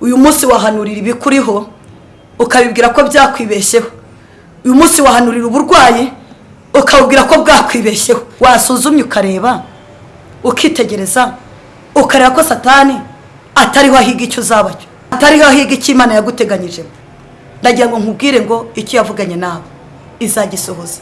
uyu munsi wahanurira ibikuriho ukabibwira ko byakwibeshyeho. Uyu munsi wahanurira uburwayi ukabubwira ko bwakwibeshyeho. Wasuzumye ukareba ukitegereza ukareba ko satani atariho ahiga icyo uzaba cyo. Atariho ahiga icyo imana yaguteganyije. Ndagira ngo nkubwire ngo icyo yavuganye nawe. Izagisohoza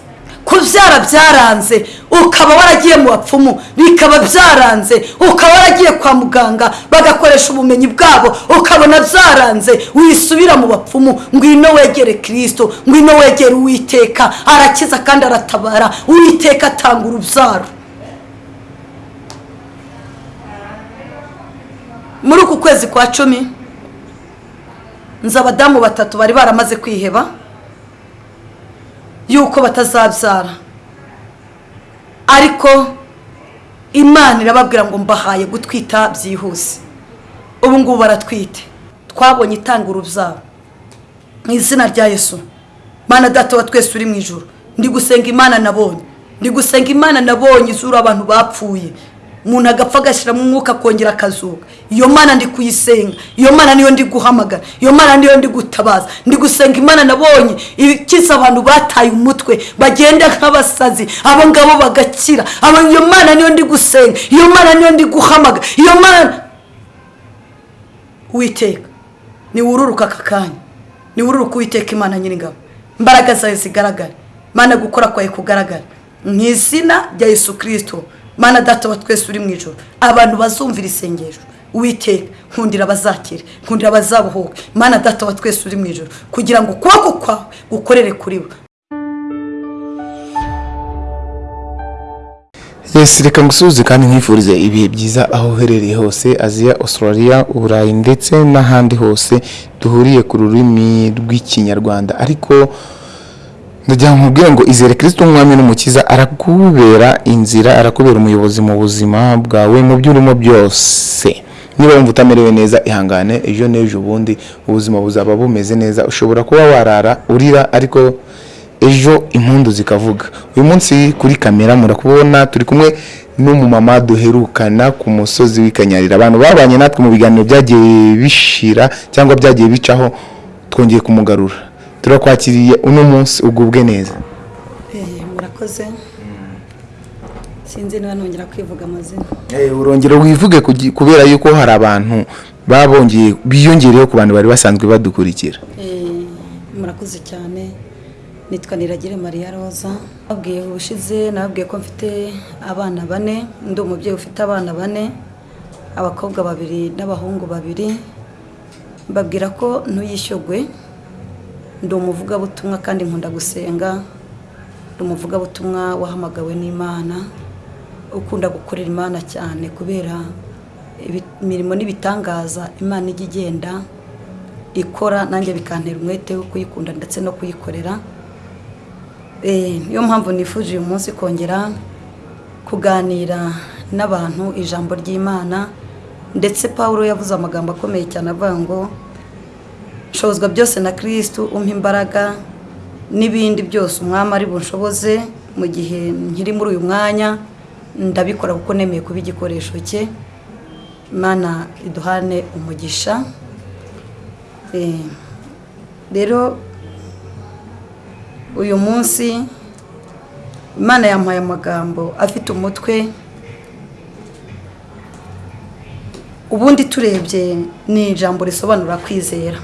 kubyara byaranze ukaba waragiye mu bapfumu bikaba byaranze ukaba waragiye kwa muganga bagakoresha ubumenyi bwabo ukabona byaranze wisubira mu bapfumu ngwino wegere kirisito ngwino wegere uwiteka arakiza kandi aratabara uwiteka atanga urubyaro. Muri uku kwezi kwa cumi nzi abadamu batatu bari baramaze kwiheba yuko batazabyara. Ariko imana irababwira ngo mbahaye gutwita byihuse. Ubu ngubu baratwite. Twabonye itanga urubyaro mu izina rya yesu. Mana data wa twese uri mu ijoro ndi gusenga imana nabonye. Ndi gusenga imana nabonye izura abantu bapfuye. Umuntu agapfa agashyiramo umwuka akongera akazuka. Iyo mana ndi kuyisenga iyo mana niyo ndi guhamagara iyo mana niyo ndi gutabaza. Ndi gusenga imana nabonye. Ikiza abantu bataye umutwe bagenda nk'abasazi abo ngabo bagakira. Iyo mana niyo ndi gusenga iyo mana niyo ndi guhamagara iyo mana witeka niwururuka aka kanya. Niwururuka uwiteka imana nyir'ingabo. Imbaraga zawe zigaragare mana gukora kwawe kugaragara. Mu izina rya yesu kirisito mana data wa twese uri mu ijoro abantu bazumvira isengesho. Witeka nkundira abazakire nkundira abazabuhuke. Mana data wa twese uri mu ijoro kugira ngo ukuboko kwawe gukorere kuri bo. Yesi reka ngusuhuze kandi nkwifurize ibihe byiza aho uherereye hose aziya australia uburayi ndetse n'ahandi hose duhuriye ku rurimi rw'ikinyarwanda. Ariko ndagira ngo nkubwire ngo izere kirisito umwami n'umukiza arakubera inzira arakubera umuyobozi mu buzima bwawe mu byo urimo byose. Niba wumva utamerewe neza ihangane ejo n'ejo ubundi ubuzima buzaba bumeze neza. Ushobora kuba warara urira ariko ejo impundu zikavuga. Uyu munsi kuri kamera murakubona turi kumwe n'umumama duherukana ku musozi w'ikanyarira. Abantu babanye natwe mu biganiro byagiye bishira cyangwa byagiye bicaho twongeye kumugarura. Turakwakiriye uno munsi ugubwe neza. Murakoze. Sinzi niba nongera kwivuga amazina. Urongera wivuge kubera yuko hari abantu babongeye biyongereyeho ku bantu bari basanzwe badukurikira. Murakoze cyane. Nitwa niragire mariya roza nababwiye ubushize nababwiye ko mfite abana bane. Ndi umubyeyi ufite abana bane abakobwa babiri n'abahungu babiri. Mbabwira ko ntuyishyugwe ndi umuvugabutumwa kandi nkunda gusenga. Ndi umuvugabutumwa wahamagawe n'imana. Ukunda gukorera imana cyane kubera imirimo n'ibitangaza imana ijya igenda ikora nanjye bikantera umwete wo kuyikunda ndetse no kuyikorera. Eh, niyo mpamvu nifuje uyu munsi kongera kuganira n'abantu ijambo ry'imana. Ndetse paul yavuze amagambo akomeye cyane avuga ngo nshobozwa byose na kirisitu umpa imbaraga n'ibindi byose umwami ari bunshoboze mu gihe nkiri muri uyu mwanya ndabikora kuko nemeye kuba igikoresho cye. Imana iduhane umugisha. Eh, rero uyu munsi imana yampaye amagambo afite umutwe. Ubundi turebye ni ijambo risobanura kwizera.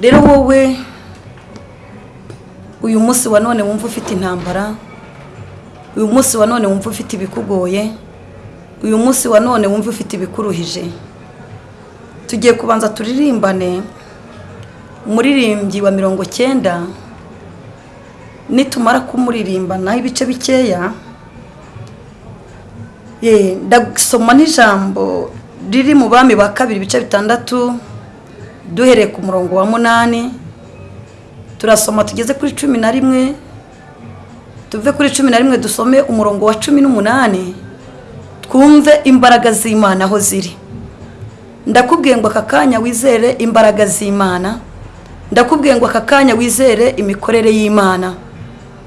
Rero wowe uyu munsi wa none wumva ufite intambara uyu munsi wa none wumva ufite ibikugoye uyu munsi wa none wumva ufite ibikuruhije. Tugiye kubanza turirimbane umuririmbyi wa mirongo cyenda nitumara kumuririmbanaho ibice bikeya ndasoma n'ijambo riri mu bami ba kabiri ibice bitandatu duhereye ku murongo wa munani turasoma tugeze kuri cumi na rimwe tuve kuri cumi na rimwe dusome umurongo wa cumi n'umunani twumve imbaraga z'imana aho ziri. Ndakubwiye ngo aka kanya wizere imbaraga z'imana ndakubwiye ngo aka kanya wizere imikorere y'imana.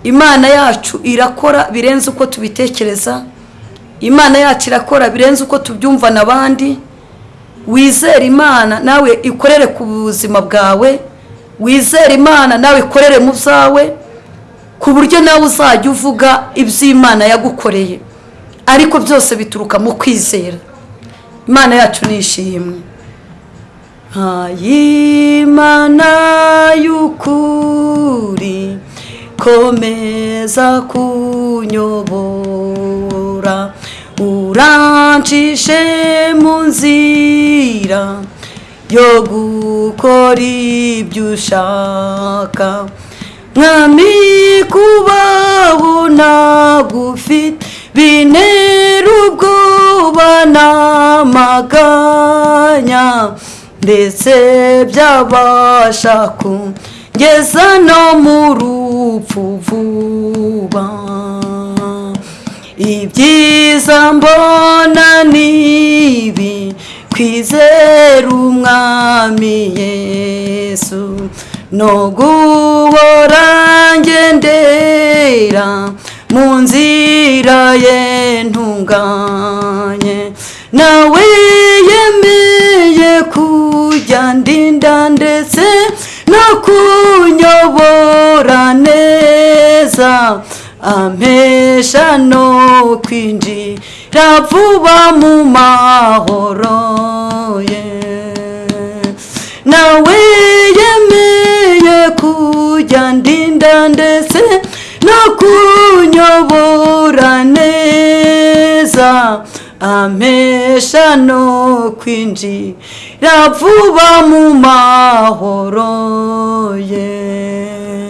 Imana yacu irakora birenze uko tubitekereza imana yacu irakora birenze uko tubyumva n'abandi wizere imana nawe ikorere ku buzima bwawe. Wizere imana nawe ikorere mu byawe ku buryo nawe uzajya uvuga iby'imana yagukoreye. Ariko byose bituruka mu kwizera. Imana yacu ni ishimwe. Nkayimana y'ukuri komeza kunyobora. Urancishe mu nzira yo gukora ibyo ushaka mwami kubaho ntagufite bintera ubwoba n'amaganya ndetse byabasha kungeza no mu rupfu vuba. Ibyiza mbona nibi kwizera umwami yesu. No guhora ngendera mu nzira ye ntunganye. Nawe yemeye kujya ndinda ndetse no kunyobora neza. Ampesha no kwinjira vuba mu mahoro ye. Nawe yemeye kujya ndinda ndetse no kunyobora neza. Ampesha no kwinjira vuba mu mahoro ye.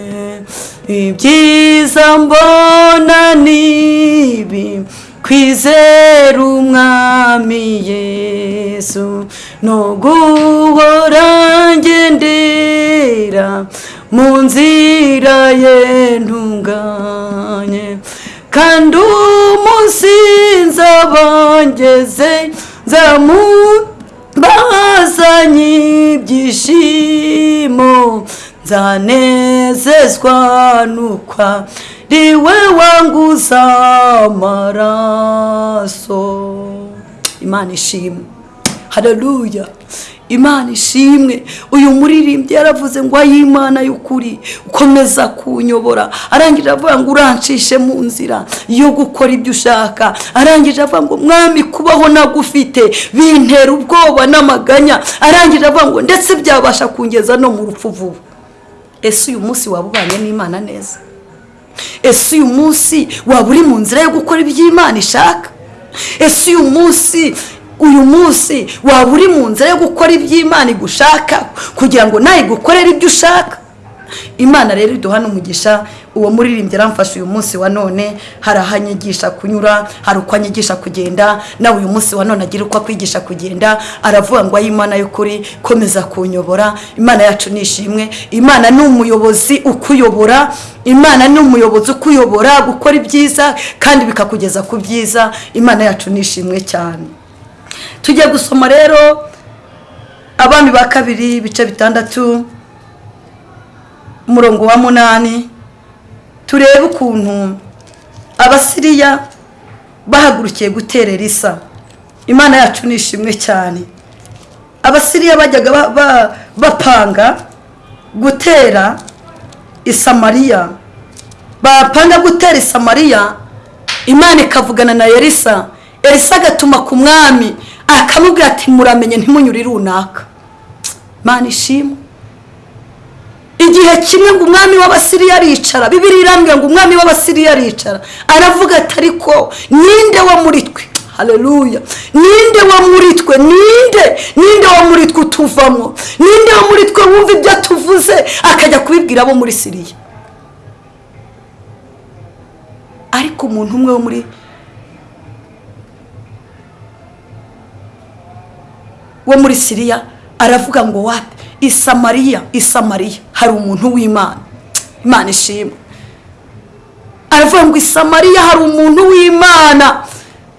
Ibyiza mbona nibi kwizera umwami yesu. No guhora ngendera mu nzira ye ntunganye. Kandi umunsi nzabangeze nzamubazanye ibyishimo. Nzanezezwa nuko ari we wanguza amaraso. Imana ishimwe. Haleluya imana ishimwe. Uyu muririmbyi yaravuze ngo ay'imana y'ukuri ukomeza kunyobora. Arangije avuga ngo urancishe mu nzira yo gukora ibyo ushaka. Arangije avuga ngo mwami kubaho nagufite bintera ubwoba n'amaganya. Arangije avuga ngo ndetse byabasha kungeza no mu rupfu vuba. Ese uyu munsi waba ubanye n'imana neza. Ese uyu munsi waba uri mu nzira yo gukora ibyo imana ishaka? Ese uyu munsi uyu munsi waba uri mu nzira yo gukora ibyo imana igushaka? Kugira ngo nawe igukorere ibyo ushaka? Imana rero iduha n'umugisha uwo muririmbyi aramfasha uyu munsi wa none hari aho anyigisha kunyura hari uko anyigisha kugenda nawe uyu munsi wa none agira uko akwigisha kugenda aravuga ngo ay'imana y'ukuri komeza kunyobora. Imana yacu ni ishimwe. Imana ni umuyobozi ukuyobora. Imana ni umuyobozi ukuyobora gukora ibyiza kandi bikakugeza ku byiza. Imana yacu ni ishimwe cyane. Tujye gusoma rero abami ba kabiri ibice bitandatu. Umurongo wa munani turebe ukuntu abasiriya bahagurukiye guterera isa. Imana yacu ni ishimwe cyane. Abasiriya bajyaga bapanga gutera isamariya bapanga gutera isamariya imana ikavugana na elisa. Elisa agatuma ku mwami akamubwira ati muramenye ntimunyure runaka. Imana ishimwe. Igihe kimwe ngo umwami w'abasiriya aricara bibiri irambwira ngo umwami w'abasiriya aricara. Aravuga ati ariko ninde wo muri twe? Hareruya ninde wo muri twe? Ninde? Ninde wo muri twe utuvamo? Ninde wo muri twe wumva ibyo tuvuze? Akajya kubibwira abo muri siriya. Ariko umuntu umwe wo muri wo muri siriya aravuga ngo wapi isamariya isamariya hari umuntu w'imana. Imana ishimwe. Aravuga ngo isamariya hari umuntu w'imana.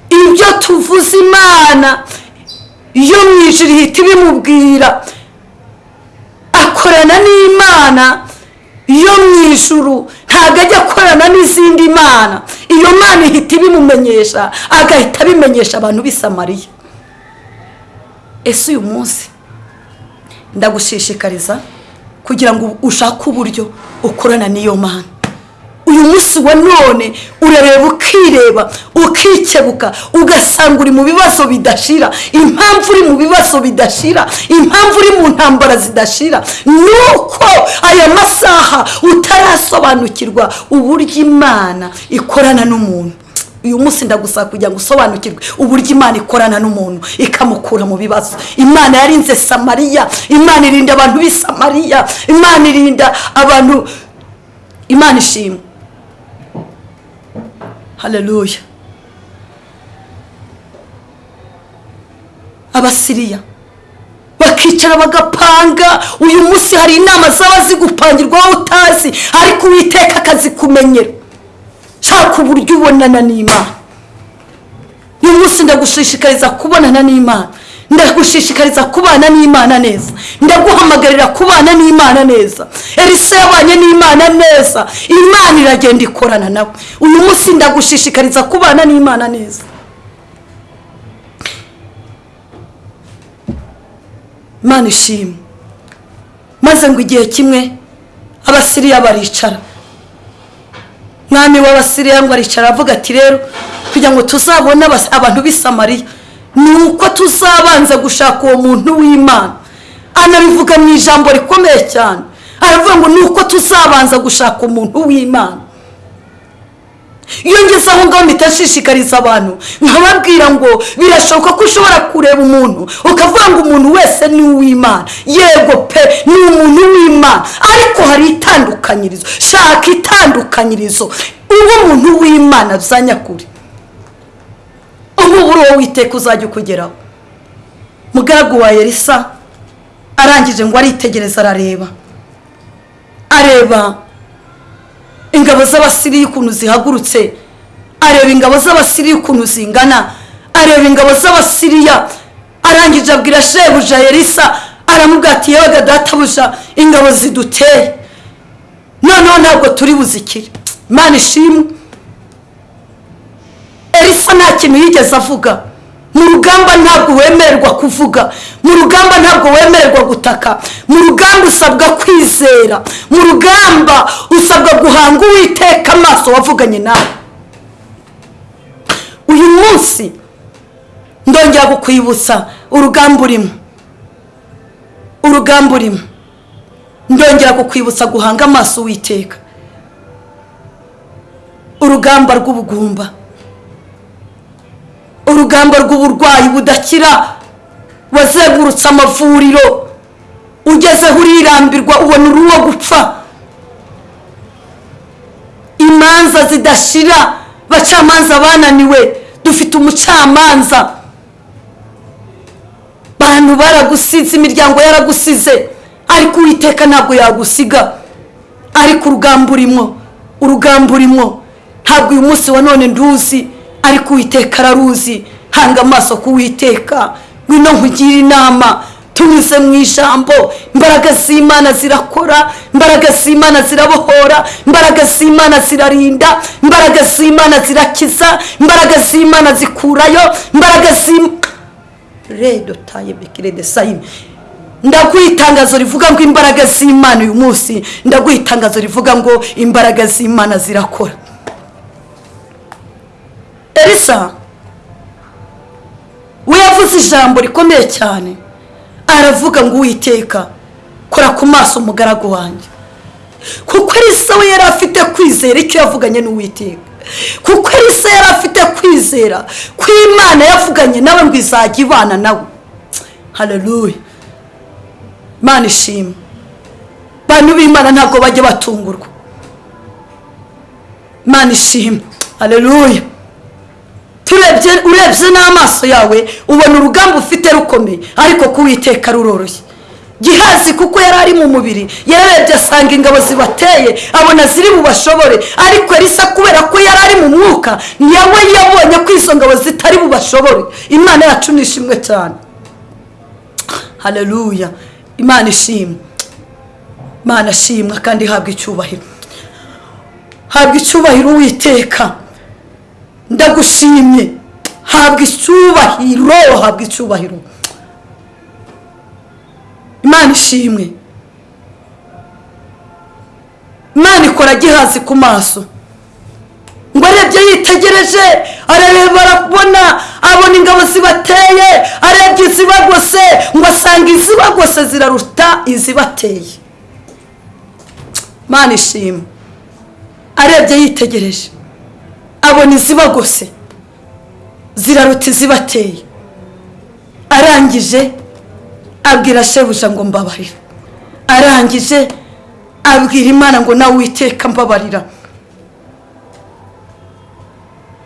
Ibyo tuvuze imana iyo mu ijoro ihita ibimubwira. Akorana n'imana iyo mu ijuru ntabwo ajya akorana n'izindi mana iyo mana ihita ibimumenyesha agahita abimenyesha abantu b'isamariya ese uyu munsi ndagushishikariza kugira ngo ushake uburyo ukorana n'iyo mana uyu munsi wa none urareba ukireba ukikebuka ugasanga uri mu bibazo bidashira impamvu uri mu bibazo bidashira impamvu uri mu ntambara zidashira. Ni uko aya masaha utarasobanukirwa uburyo imana ikorana n'umuntu. Uyu munsi ndagusaba kugira ngo usobanukirwe uburyo imana ikorana n'umuntu ikamukura mu bibazo. Imana yarinze samariya imana irinda abantu b'i samariya imana irinda abantu imana ishimwe haleluya abasiriya bakicara bagapanga uyu munsi hari inama zaba zigupangirwaho utazi? Ariko uwiteka akazikumenyera shaka uburyo ubonana n'imana uyu munsi ndagushishikariza kubonana n'imana ndagushishikariza kubana n'imana neza. Ndaguhamagarira kubana n'imana neza. Elisa yabanye n'imana neza. Imana iragenda ikorana nawe. Uyu munsi ndagushishikariza kubana n'imana neza. Imana ishimwe. Maze ngo igihe kimwe abasiriya baricara. Mwami w'abasiriya ngo aricara avuga ati rero kugira ngo tuzabone abantu b'i samariya ni uko tuzabanza gushaka uwo muntu w'imana. Anabivuga mu ijambo rikomeye cyane. Aravuga ngo ni uko tuzabanza gushaka umuntu w'imana. Iyo ngeze aho ngaho mpita nshishikariza abantu nkababwira ngo birashoboka ko ushobora kureba umuntu ukavuga ngo umuntu wese ni uw'imana. Yego pe ni umuntu w'imana. Ariko hari itandukanyirizo shaka itandukanyirizo. Uba umuntu w'imana bya nyakuri ubu uwo witeka uzajya ukugeraho. Mugaragu wa elisa arangije ngo aritegereza arareba. Areba ingabo z'abasiriya ukuntu zihagurutse. Areba ingabo z'abasiriya ukuntu zingana. Areba ingabo z'abasiriya. Arangije abwira shebuja ati yewe databuja ingabo ziduteye. Noneho ntabwo turi buzikire. Imana ishimwe. Elisa nta kintu yigeze avuga. Mu rugamba ntabwo wemererwa kuvuga. Mu rugamba ntabwo wemererwa gutaka. Mu rugamba usabwa kwizera. Mu rugamba usabwa guhanga uwiteka amaso wavuganye nawe. Uyu munsi ndongera kukwibutsa urugamba urimo. Urugamba urimo. Ndongera kukwibutsa guhanga amaso uwiteka. Urugamba rw'ubugumba. Urugamba rw'uburwayi budakira wazengurutse amavuriro ugezeho urirambirwa ubona uruwo gupfa. Imanza zidashira bacamanza bananiwe dufite umucamanza. Bantu baragusize imiryango yaragusize ariko uwiteka ntabwo yagusiga. Ariko urugamba urimo urugamba urimo ntabwo uyu munsi wa none nduzi. Ariko uwiteka araruzi. Hanga amaso ku witeka ngwino nkugire inama. Tunyuze mu ijambo. Imbaraga z'imana zirakora. Imbaraga z'imana zirabohora. Imbaraga z'imana zirarinda. Imbaraga z'imana zirakiza. Imbaraga z'imana zikurayo. Imbaraga z'imana de ndaguha itangazo rivuga ngo imbaraga z'imana uyu munsi. Ndaguha itangazo rivuga ngo imbaraga z'imana zirakora. Elisa we yavuze ijambo rikomeye cyane. Aravuga ngo uwiteka kora ku maso umugaragu wanjye. Kuko elisa we yari afite kwizera icyo yavuganye n'uwiteka. Kuko elisa yari afite kwizera ko imana yavuganye nawe ngo izajya ibana nawe. Haleluya imana ishima bantu b'imana ntabwo bajya batungurwa. Imana ishima haleluya turebye urebye n'amaso yawe ubona urugamba ufite rukomeye. Ariko kuwiteka ruroroshye gihazi kuko yari ari mu mubiri yararebye asanga ingabo zibateye abona ziri bubashobore ariko elisa kubera ko yari ari mu mwuka nawe yabonye ko izo ngabo zitari bubashobore imana yacu ni ishimwe cyane. Haleluya imana ishimwe. Imana ashimwa kandi ihabwa icyubahiro. Habwa icyubahiro uwiteka. Ndagushimye. Habwa icyubahiro habwa icyubahiro. Imana ishimwe. Imana ikora gihazi ku maso. Ngo arebye yitegereje arareba arabona abona ingabo zibateye arebye izibagose ngo asanga izibagose ziraruta izibateye. Imana ishimwe. Arebye yitegereje. Abona izibagose ziraruta izibateye arangije abwira shebuja ngo mbabarira arangije abwira imana ngo nawe witeka mbabarira.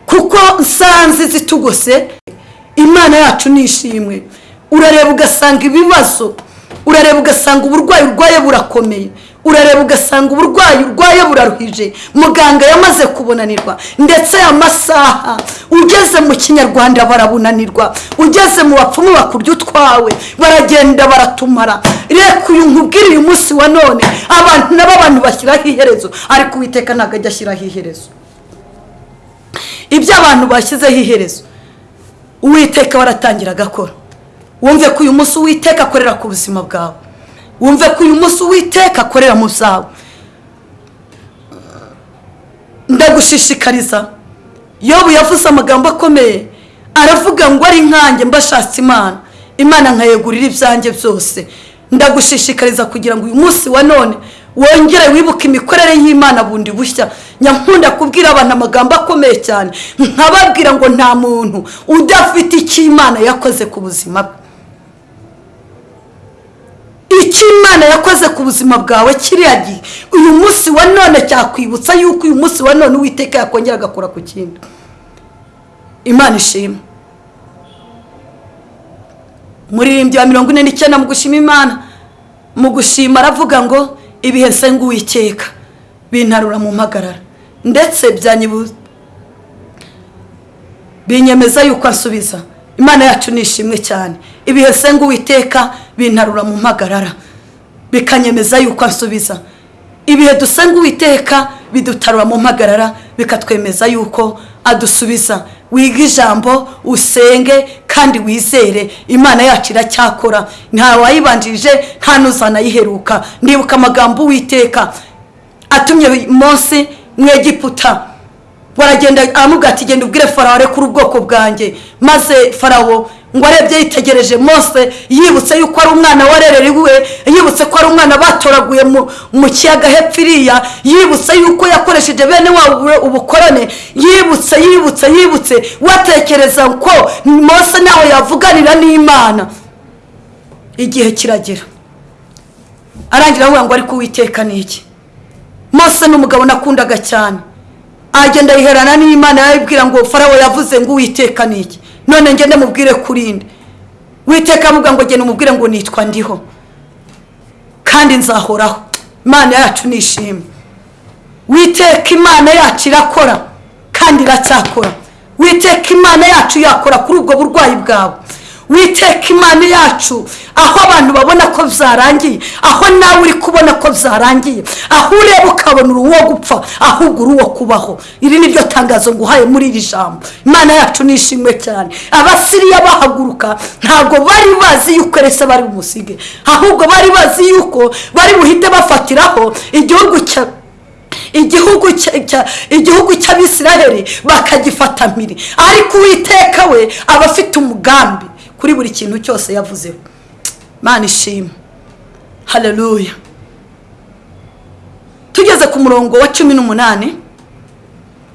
Kuko nsanze zitugose imana yacu ni ishimwe. Urareba ugasanga ibibazo urareba ugasanga uburwayi urwaye burakomeye. Urareba ugasanga uburwayi urwaye buraruhije. Muganga yamaze kubunanirwa. Ndetse aya masaha ugeze mu kinyarwanda barabunanirwa. Ugeze mu bapfumu bakurya utwawe baragenda baratumara. Reka uyu nkubwire uyu munsi wa none abantu nabo abantu bashyiraho iherezo. Ariko uwiteka ntabwo ajya ashyiraho iherezo. Ibyo abantu bashyizeho iherezo uwiteka baratangira agakora. Wumve ko uyu munsi uwiteka akorera ku buzima bwawe. Wumve ko uyu munsi uwiteka akorera mu byawe. Ndagushishikariza. Yobu yavuze amagambo akomeye. Aravuga ngo ari nkanjye mbashatse imana. Imana nkayegurira ibyanjye byose. Ndagushishikariza kugira ngo uyu munsi wa none wongere wibuke imikorere y'imana bundi bushya. Nyankunda kubwira abantu amagambo akomeye cyane. Nkababwira ngo nta muntu udafite icyo imana yakoze ku buzima bwe. Icyo imana yakoze ku buzima bwawe kiriya gihe. Uyu munsi wa none cyakwibutsa yuko uyu munsi wa none uwiteka yakongera agakora ku kindi. Imana ishima. Muririmbyi wa mirongo ine n'icyenda mu gushima imana. Mu gushima aravuga ngo ibihe nsenga uwiteka bintarura mu mpagarara. Ndetse byanyibuza binyemeza yuko asubiza. Imana yacu ni ishimwe cyane. Ibihe nsenga uwiteka bintarura mu mpagarara. Bikanyemeza yuko asubiza ibihe dusenga uwiteka bidutarura mu mpagarara bikatwemeza yuko adusubiza. Wiga ijambo usenge kandi wizere. Imana yacu iracyakora. Nta wayibanjirije nta n'uzanayiheruka ndibuka amagambo uwiteka atumye munsi mu egiputa. Baragenda aramubwira ati genda ubwire farawo arekure ubwoko bwanjye. Maze farawo ngo arebye yitegereje mose yibutse yuko ari umwana warererewe yibutse ko ari umwana batoraguye mu kiyaga hepfo iriya yibutse yuko yakoresheje bene wabo ubukorone yibutse yibutse yibutse watekereza ko mose nawe yavuganira n'imana. Igihe kiragera. Arangira avuga ngo ariko uwiteka ni iki? Mose ni umugabo nakundaga cyane. Agenda yiherana n'imana yabibwira ngo farawo yavuze ngo uwiteka iki? None ngende mubwire kurinde witeka avuga ngo genda umubwire ngo nitwa ndiho. Kandi nzahoraho. Imana yacu ni ishimwe witeka imana yacu irakora kandi iracyakora. Witeka imana yacu yakora kuri ubwo burwayi bwawe. Witeka imana yacu. Aho abantu babona ko byarangiye. Aho nawe uri kubona ko byarangiye. Aho ureba ukabona uwo gupfa ahubwo uri uwo kubaho. Iri ni ryo tangazo nguhaye muri iri jambo. Imana yacu ni ishimwe cyane. Abasiriya bahaguruka ntabwo bari bazi yuko rese bari bumusige. Ahubwo bari bazi yuko bari buhite bafatiraho igihugu cya igihugu cy'abisiraheli bakagifata mpiri. Ariko uwiteka we aba afite umugambi. Kuri buri kintu cyose yavuzeho. Mana ishima hareruya tugeze ku murongo wa cumi n'umunani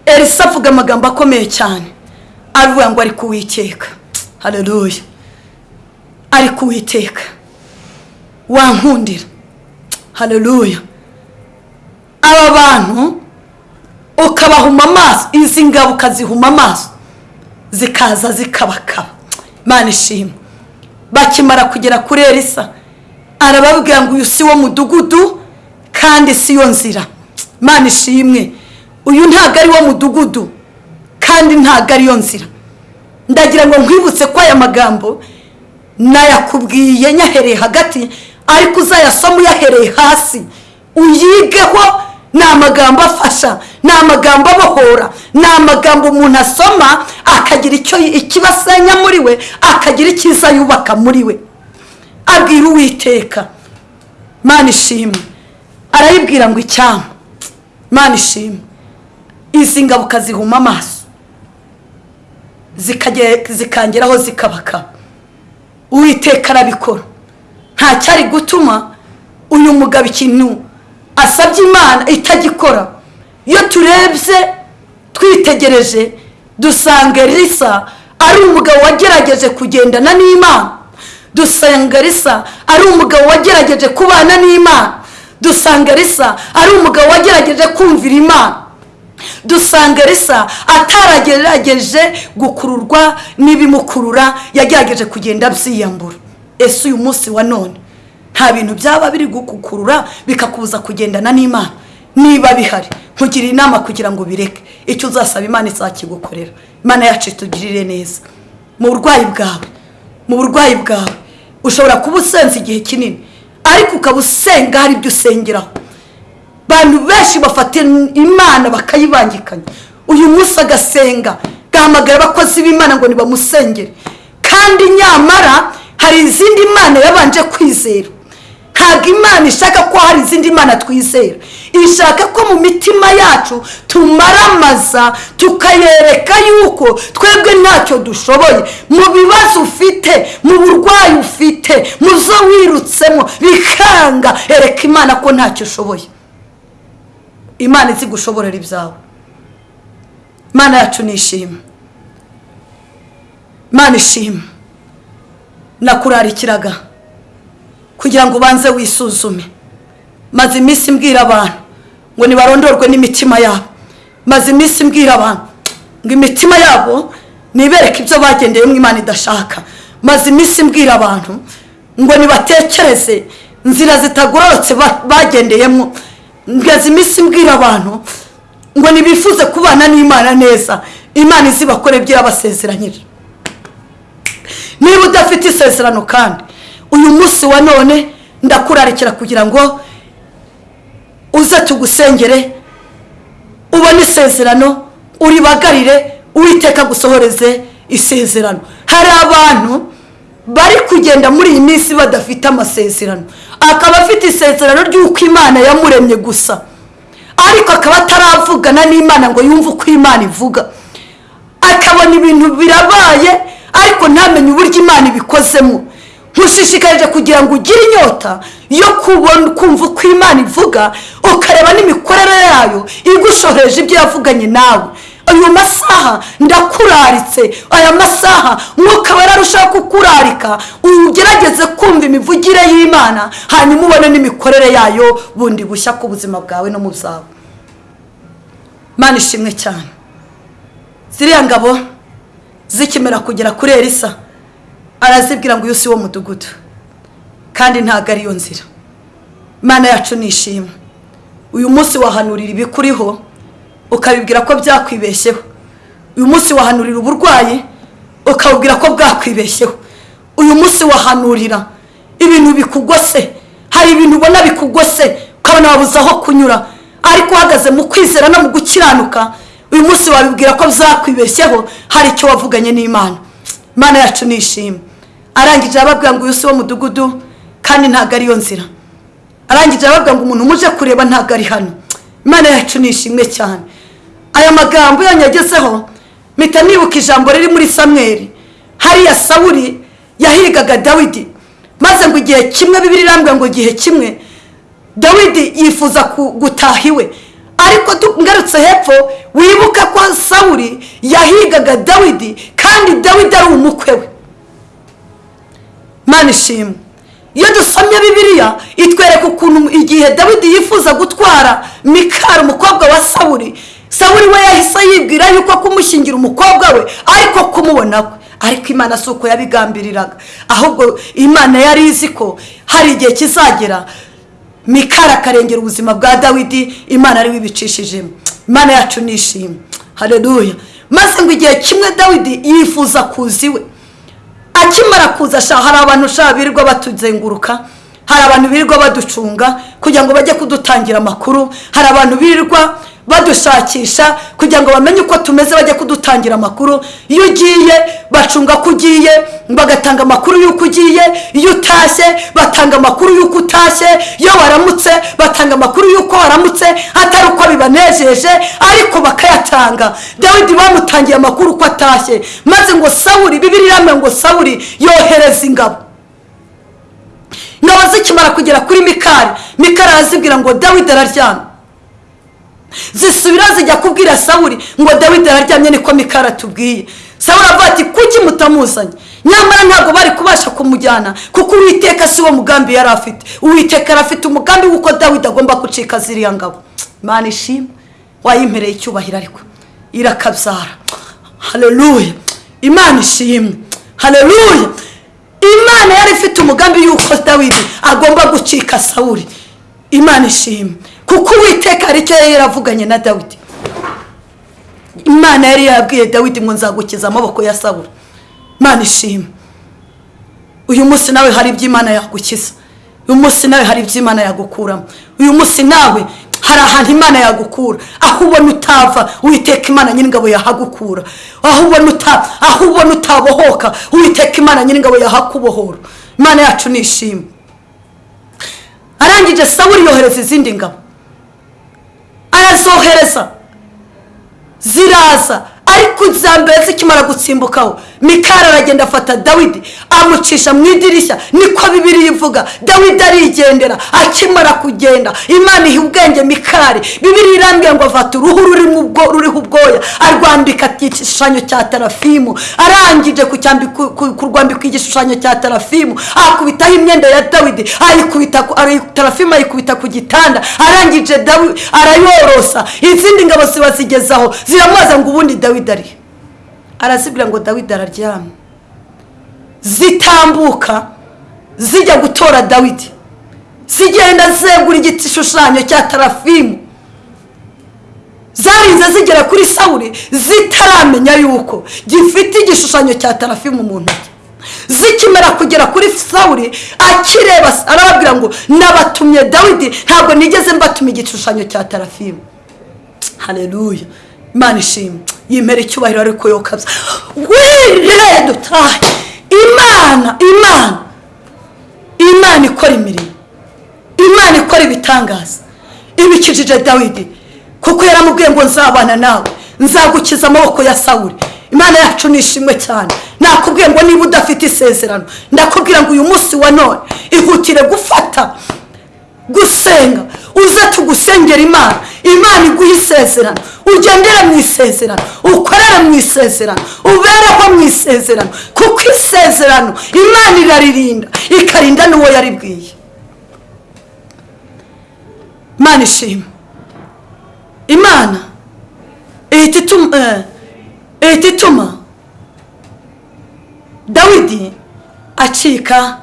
elisa avuga amagambo akomeye cyane. Avuga ngo ari kuwiteka hareruya ari kuwiteka wankundira hareruya aba bantu ukabahuma amaso izi ngabo ukazihuma amaso zikaza zikabakaba. Imana ishimwe bakimara kugera kuri elisa arababwira ngo uyu si wo mudugudu kandi si yo nzira. Imana ishimwe uyu ntabwo ari wo mudugudu kandi ntabwo ari yo nzira. Ndagira ngo nkwibutse ko aya magambo nayakubwiye nyahereye hagati ariko uzayasoma uyahereye hasi. Uyigeho ni amagambo afasha ni amagambo abohora ni amagambo umuntu asoma akagira icyo ikibasenya muri we akagira icyiza yubaka muri we. Abwira uwiteka mana ishimwe. Arayibwira ngo icyama mana ishimwe. Izi ngabo ukazihuma amaso. Zikangeraho zikabakaba uwiteka arabikora. Nta cyari gutuma uyu mugabo ikintu asabye imana itagikora. Iyo turebye twitegereje dusanga risa ari umugabo wagerageje kugendana n'imana. Dusanga risa ari umugabo wagerageje kubana n'imana. Dusanga risa ari umugabo wagerageje kumvira imana. Dusanga risa ataragerageje gukururwa n'ibimukurura yagerageje kugenda abyiyambura. Ese uyu munsi wa none? Nta bintu byaba biri gukukurura bikakubuza kugendana n'imana. Niba bihari nkugira inama kugira ngo bireke icyo uzasaba imana izakigukorera. Imana yacu itugirire neza. Mu burwayi bwawe mu burwayi bwawe ushobora kuba usenze igihe kinini ariko ukaba usenga hari ibyo usengeraho. Abantu benshi bafata imana bakayibangikanya. Uyu munsi agasenga gahamagara abakozi b'imana ngo nibamusengere. Kandi nyamara hari izindi mana yabanje kwizera. Ntabwo imana ishaka ko hari izindi mana twizera. Ishaka ko mu mitima yacu tumaramaza tukayereka yuko twebwe ntacyo dushoboye. Mu bibazo ufite mu burwayi ufite mu zo wirutsemo bikanga. Ereka imana ko ntacyo ushoboye. Imana izi gushoborera ibyawe. Imana yacu ni ishimwe. Imana ishimwe. Nakurarikiraga. Kugira ngo ubanze wisuzume. Maze iminsi mbwira abantu ngo nibarondorwe n'imitima yabo. Maze iminsi mbwira abantu ngo imitima yabo nibereke ibyo bagendeyemo imana idashaka. Maze iminsi mbwira abantu ngo nibatekereze inzira zitagororotse ba- bagendeyemo. Ngaze iminsi mbwira abantu ngo nibifuze kubana n'imana neza. Imana izibakore ibyo yabasezeranyije niba udafite isezerano kandi uyu munsi wa none ndakurarikira kugira ngo uze tugusengere ubone isezerano uribagarire uwiteka gusohoreze isezerano. Hari abantu bari kugenda muri iyi minsi badafite amasezerano. Akaba afite isezerano ry'uko imana yamuremye gusa. Ariko akaba ataravugana n'imana ngo yumve uko imana ivuga. Akabona ibintu birabaye ariko ntamenye uburyo imana ibikozemo. Nkushishikarije kugira ngo ugire inyota yo kubona kumva uko imana ivuga ukareba n'imikorere yayo igushoreje ibyo yavuganye nawe. Ayo masaha ndakuraritse aya masaha mwuka wera arushaho kukurarika ugerageze kumva imivugire y'imana hanyuma ubone n'imikorere yayo bundi bushya ku buzima bwawe no mu byawe mana ishimwe cyane. Ziriya ngabo zikimera kugera kuri elisa. Arazibwira ngo uyu si wo mudugudu kandi ntabwo ariyo nzira. Imana yacu ni ishimwe uyu munsi wahanurira ibikuriho ukabibwira ko byakwibeshyeho. Uyu munsi wahanurira uburwayi ukabubwira ko bwakwibeshyeho. Uyu munsi wahanurira ibintu bikugose hari ibintu ubona bikugose ukabona wabuze aho kunyura. Ariko uhagaze mu kwizera no mu gukiranuka uyu munsi wabibwira ko byakwibeshyeho hari icyo wavuganye n'imana. Imana yacu ni ishimwe arangije arababwira ngo uyu si wo mudugudu kandi ntabwo ariyo nzira. Arangije arababwira ngo umuntu muje kureba ntabwo ari hano. Imana yacu ni ishimwe cyane. Aya magambo yanyagezeho mpita nibuka ijambo riri muri samweri hariya sawuri yahigaga dawidi maze ngo igihe kimwe bibiri irambwira ngo igihe kimwe dawidi yifuza gutaha iwe. Ariko ngarutse hepfo wibuka ko sawuri yahigaga dawidi kandi dawidi ari umukwe we. Mana ishimwe iyo dusomye bibiliya itwereka ukuntu igihe dawidi yifuza gutwara mikari umukobwa wa sawuri sawuri we yahise yibwira yuko kumushyingira umukobwa we ariko kumubona we ariko imana si uko yabigambiriraga. Ahubwo imana yari izi ko hari igihe kizagera mikari akarengera ubuzima bwa dawidi imana ari we ibicishijemo imana yacu ni ishimwe. Hareruya maze ngo igihe kimwe dawidi yifuza kuza iwe akimara kuza sha hari abantu sha birirwa batuzenguruka hari abantu birirwa baducunga kugira ngo bajye kudutangira amakuru hari abantu birirwa badushakisha kugira ngo bamenye uko tumeze bajye kudutangira amakuru. Iyo ugiye bacunga ko ugiye bagatanga amakuru y'uko ugiye. Iyo utashye batanga amakuru y'uko utashye. Iyo waramutse batanga amakuru y'uko waramutse atari uko bibanejeje ariko bakayatanga. Dawidi bamutangiye amakuru uko atashye. Maze ngo sawuri bibiri iramye ngo sawuri yohereza ingabo. Ingabo zikimara kugera kuri mikari mikari arazibwira ngo dawidi araryamye zisubira zijya kubwira sawuri ngo dawidi araryamye niko mikari atubwiye. Sawuri avuga ati kuki mutamuzanye? Nyamara ntabwo bari kubasha kumujyana kuko uwiteka si wo mugambi yari afite. Uwiteka yari afite umugambi w'uko dawidi agomba gucika ziriya ngabo. Imana ishimwe wayimpereye icyubahiro ariko irakabyara hareruya imana ishimwe. Hareruya imana yari ifite umugambi y'uko dawidi agomba gucika sawuri imana ishimwe. Kuko uwiteka hari icyo yari yaravuganye na dawidi. Imana yari yabwiye dawidi ngo nzagukiza amaboko ya sawuri imana ishimwe uyu munsi nawe hari ibyo imana yagukiza. Uyu munsi nawe hari ibyo imana yagukuramo. Uyu munsi nawe hari ahantu imana yagukura. Aho ubona utava uwiteka imana nyir'ingabo yahagukura. Aho ubona uta aho ubona utabohoka uwiteka imana nyir'ingabo yahakubohora. Imana yacu ni ishimwe. Arangije sawuri yohereza izindi ngabo. Arazohereza ziraza ariko iza mbere zikimara gutsimbukaho mikari aragenda afata dawidi amucisha mu idirishya niko bibiri ivuga. Dawidi arigendera akimara kugenda. Imana iha ubwenge mikari. Bibiri irambwira ngo afata uruhu ruriho ubwoya. Arwambika igishushanyo cya tarafimu arangije kurwambika igishushanyo cya tarafimu akubitaho imyenda ya dawidi tarafimu ayikubita ku gitanda. Arangije arayorosa. Izindi ngabo ziba zigezaho ziramubaza ngo ubundi dawidi ari arazibwira ngo dawidi araryamye zitambuka zijya gutora dawidi. Zigenda zegura igishushanyo cya tarafimu. Zarinze zigera kuri sawuri zitaramenya yuko gifite igishushanyo cya tarafimu mu ntoki. Zikimara kugera kuri sawuri akireba arababwira ngo nabatumye dawidi ntabwo nigeze mbatumye igishushanyo cya tarafimu. Hareruya imana ishimwe. Yimera icyubahiro ariko yokabya. Wirire dutahe imana imana! Imana ikora imirimo. Imana ikora ibitangaza. Ibikijije dawidi. Kuko yaramubwiye ngo nzabana nawe. Nzagukiza amaboko ya sawuri imana yacu ni ishimwe cyane. Nakubwiye ngo niba udafite isezerano ndakubwira ngo uyu munsi wa none ihutire gufata gusenga. Uze tugusengera imana. Imana iguha isezerano. Ugendere mu isezerano. Ukorere mu isezerano. Ubereho mu isezerano. Kuko isezerano imana iraririnda ikarinda n'uwo yaribwiye imana ishima. Imana ihita ituma dawidi acika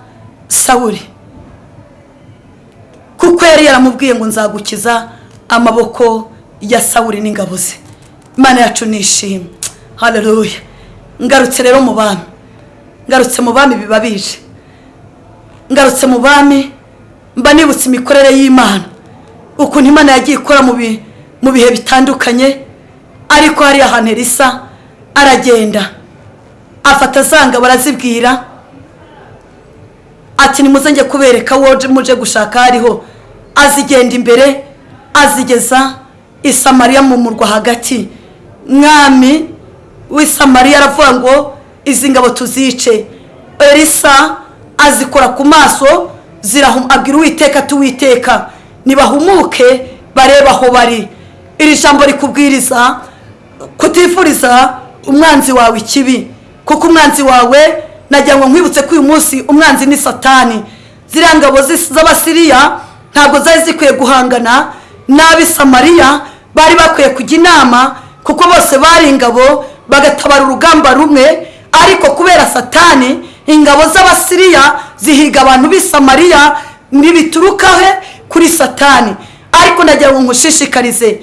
sawuri kuko yari yaramubwiye ngo nzagukiza amaboko ya sawuri n'ingabo ze. Imana yacu ni ishimwe hareruya ngarutse rero mu bami. Ngarutse mu bami biba bije. Ngarutse mu bami mba nibutse imikorere y'imana. Ukuntu imana yagiye ikora mu bihe bitandukanye ariko hari ahantu risa aragenda. Afata zanga barazibwira ati nimuze njye kubereka woje muje gushaka hariho azigenda imbere azigeza isamariya mu murwa hagati. Mwami w'isamariya aravuga ngo izi ngabo tuzice. Elisa azikora ku maso abwira uwiteka tuwiteka. Nibahumuke barebe aho bari. Iri jambo rikubwiriza kutifuriza umwanzi wawe ikibi kuko umwanzi wawe ngo nkwibutse ko uyu munsi umwanzi ni satani. Ziriya ngabo z'abasiriya ntabwo zari zikwiye guhangana n'ab'isamariya bari bakwiye kujya inama kuko bose bari ingabo bagatabara urugamba rumwe ariko kubera satani ingabo z'abasiriya zihiga abantu b'isamariya ntibituruka he kuri satani. Ariko nagira ngo nkushishikarize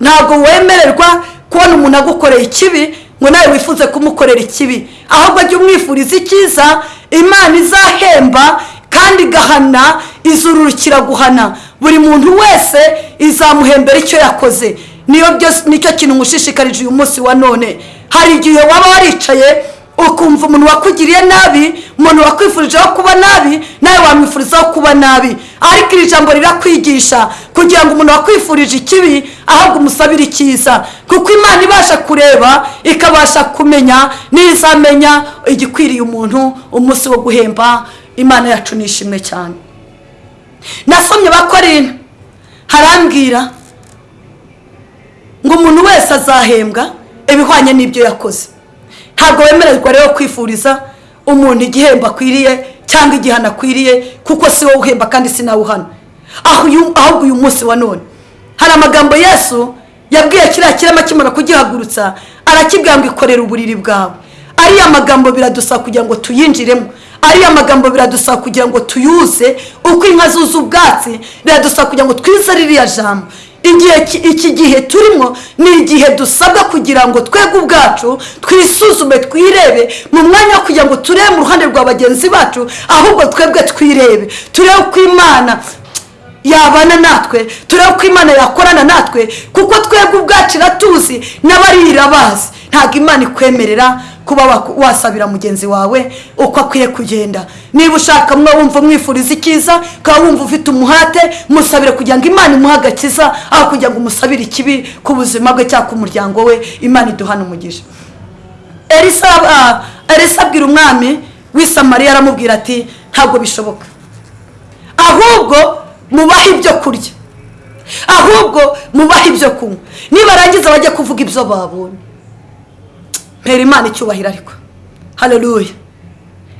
ntabwo wemererwa kubona umuntu agukoreye ikibi ngo nawe wifuze kumukorera ikibi. Ahubwo jya umwifuriza icyiza imana izahemba kandi igahana izururukira guhana. Buri muntu wese izamuhembera icyo yakoze. Niyo byose ni cyo kintu ngushishikarije uyu munsi wa none. Hari igihe waba waricaye ukumva umuntu wakugiriye nabi umuntu wakwifurijeho kuba nabi nawe wamwifurizaho kuba nabi. Ariko iri jambo rirakwigisha kugira ngo umuntu wakwifurije ikibi ahubwo umusabire icyiza. Kuko imana ibasha kureba ikabasha kumenya n'izamenya igikwiriye umuntu umunsi wo guhemba. Imana yacu ni ishimwe cyane. Nasomye bakorina harambwira ngo umuntu wese azahembwa ibihwanye n'ibyo yakoze. Ntabwo wemererwa rero kwifuriza umuntu igihembo akwiriye cyangwa igihano akwiriye kuko si wowe uhemba kandi si nawe uhana. Ahubwo uyu munsi wa none. Hari amagambo yesu yabwiye kiriya kirema kimara kugihagurutsa arakibwira ngo ikorere uburiri bwawe. Ariya magambo biradusaba kugira ngo tuyinjiremo. Ariya magambo biradusaba kugira ngo tuyuze uko inka zuza ubwatsi biradusaba kugira ngo twize ririya jambo. Igihe iki gihe turimo ni igihe dusabwa kugira ngo twebwe ubwacu twisuzume twirebe mu mwanya wo kugira ngo turebe mu ruhande rwa bagenzi bacu ahubwo twebwe twirebe. Turebe uko imana yabana natwe turebe uko imana yakorana natwe kuko twebwe ubwacu iratuzi n'abari irabazi. Ntabwo imana ikwemerera kuba wasabira mugenzi wawe uko akwiye kugenda. Niba ushaka mwe wumva umwifuriza icyiza ukaba wumva ufite umuhate musabire kugira ngo imana imuhe agakiza aho kugira ngo umusabire ikibi ku buzima bwe cyangwa ku muryango we imana iduhana umugisha. Elisa abwira umwami w'isamariya aramubwira ati ntabwo bishoboka. Ahubwo mubahe ibyo kurya. Ahubwo mubahe ibyo kunywa. Nibarangiza bajya kuvuga ibyo babonye. Mpera imana icyubahiro ariko. Hareruya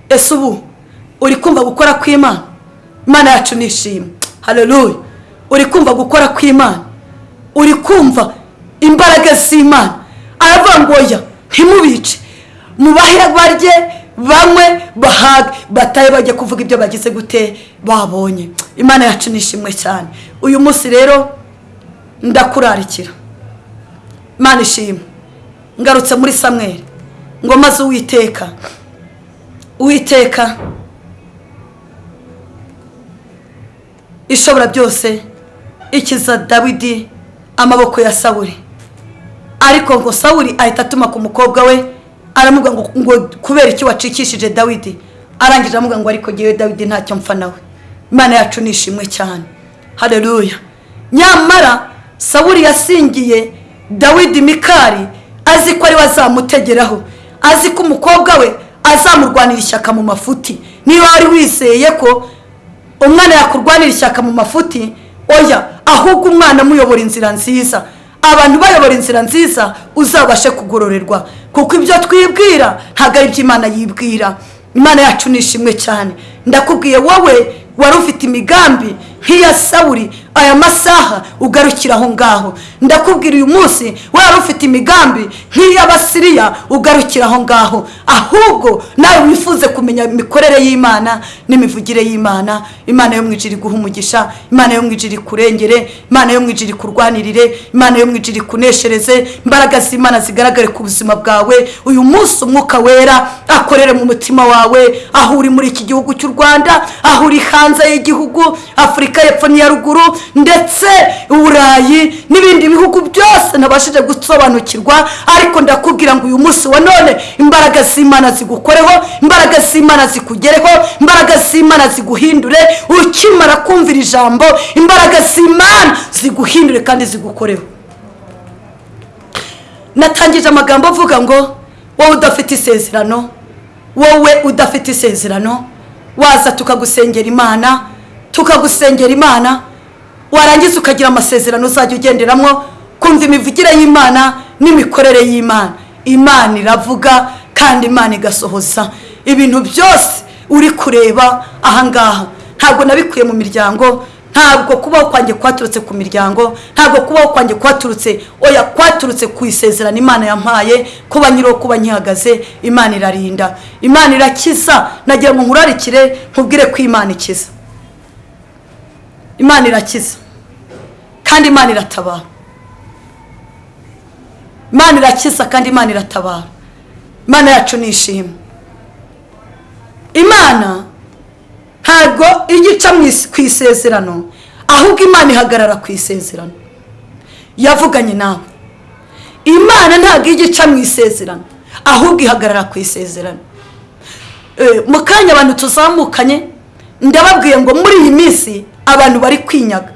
ese ubu uri kumva gukora kw'imana? Imana yacu ni ishimwe hareruya uri kumva gukora kw'imana? Uri kumva imbaraga z'imana? Aravuga ngo oya ntimubice. Mubahe barye banywe bahage batahe bajya kuvuga ibyo bagize gute babonye. Imana yacu ni ishimwe cyane. Uyu munsi rero ndakurarikira. Imana ishimwe. Ngarutse muri samweri ngo maze uwiteka uwiteka ishobora byose ikiza dawidi amaboko ya sawuri ariko ngo sawuri ahita atuma ku mukobwa we aramubwira ngo kubera icyo wacikishije dawidi? Arangije aramubwira ngo ariko ngewe dawidi ntacyo mpfa nawe. Imana yacu ni ishimwe cyane. Hareruya nyamara sawuri yasingiye dawidi mikari azi ko ari we azamutegeraho. Azi ko umukobwa we azamurwanira ishyaka mu mafuti. Niba wari wizeye ko umwana yakurwanira ishyaka mu mafuti oya ahubwo umwana amuyobora inzira nziza. Abantu bayobora inzira nziza uzabashe kugororerwa. Kuko ibyo twibwira ntabwo ari ibyo imana yibwira. Imana yacu ni ishimwe cyane. Ndakubwiye wowe wari ufite imigambi nk'iya sawuri aya masaha ugarukira aho ngaho. Ndakubwira uyu munsi wari ufite imigambi nk'iy'abasiriya ugarukira aho ngaho. Ahubwo nawe wifuze kumenya imikorere y'imana n'imivugire y'imana. Imana yo mu ijiri umugisha imana yo mu ijiri ikurengere imana yo mu ijiri ikurwanirire imana yo mu ijiri ikuneshereze imbaraga z'imana zigaragare ku buzima bwawe. Uyu munsi umwuka wera akorere mu mutima wawe. Aho uri muri iki gihugu cy'u rwanda aho uri hanze y'igihugu afurika y'epfo n'iya ruguru ndetse uburayi n'ibindi bihugu byose ntabashije gusobanukirwa ariko ndakubwira ngo uyu munsi wa none imbaraga z'imana zigukoreho imbaraga z'imana zikugereho imbaraga z'imana ziguhindure ukimara kumvira ijambo imbaraga z'imana ziguhindure kandi zigukoreho. Natangije amagambo avuga ngo wowe udafite isezerano wowe udafite isezerano waza tukagusengera imana tukagusengera imana warangiza ukagira amasezerano uzajya ugenderamo kumva imivugire y'imana n'imikorere y'imana. Imana iravuga kandi imana igasohoza. Ibintu byose uri kureba ahangaha ntabwo nabikuye mu miryango ntabwo kubaho kwanjye kwaturutse ku miryango ntabwo kubaho kwanjye kwaturutse oya kwaturutse ku isezerano imana yampaye kuba nyiriho kuba nkihagaze imana irarinda. Imana irakiza. Nagira ngo nkurarikire nkubwire ko imana ikiza. Imana irakiza. Kandi imana iratabara. Imana irakiza kandi imana iratabara. Imana yacu ni ishimwe. Imana ntabwo ijya ica ku isezerano ahubwo imana ihagarara ku isezerano. Yavuganye nawe. Imana ntabwo ijya ica mu isezerano ahubwo ihagarara ku isezerano. Eh, mu kanya abantu tuzamukanye ndababwiye ngo muri iyi minsi abantu bari kwinyaga.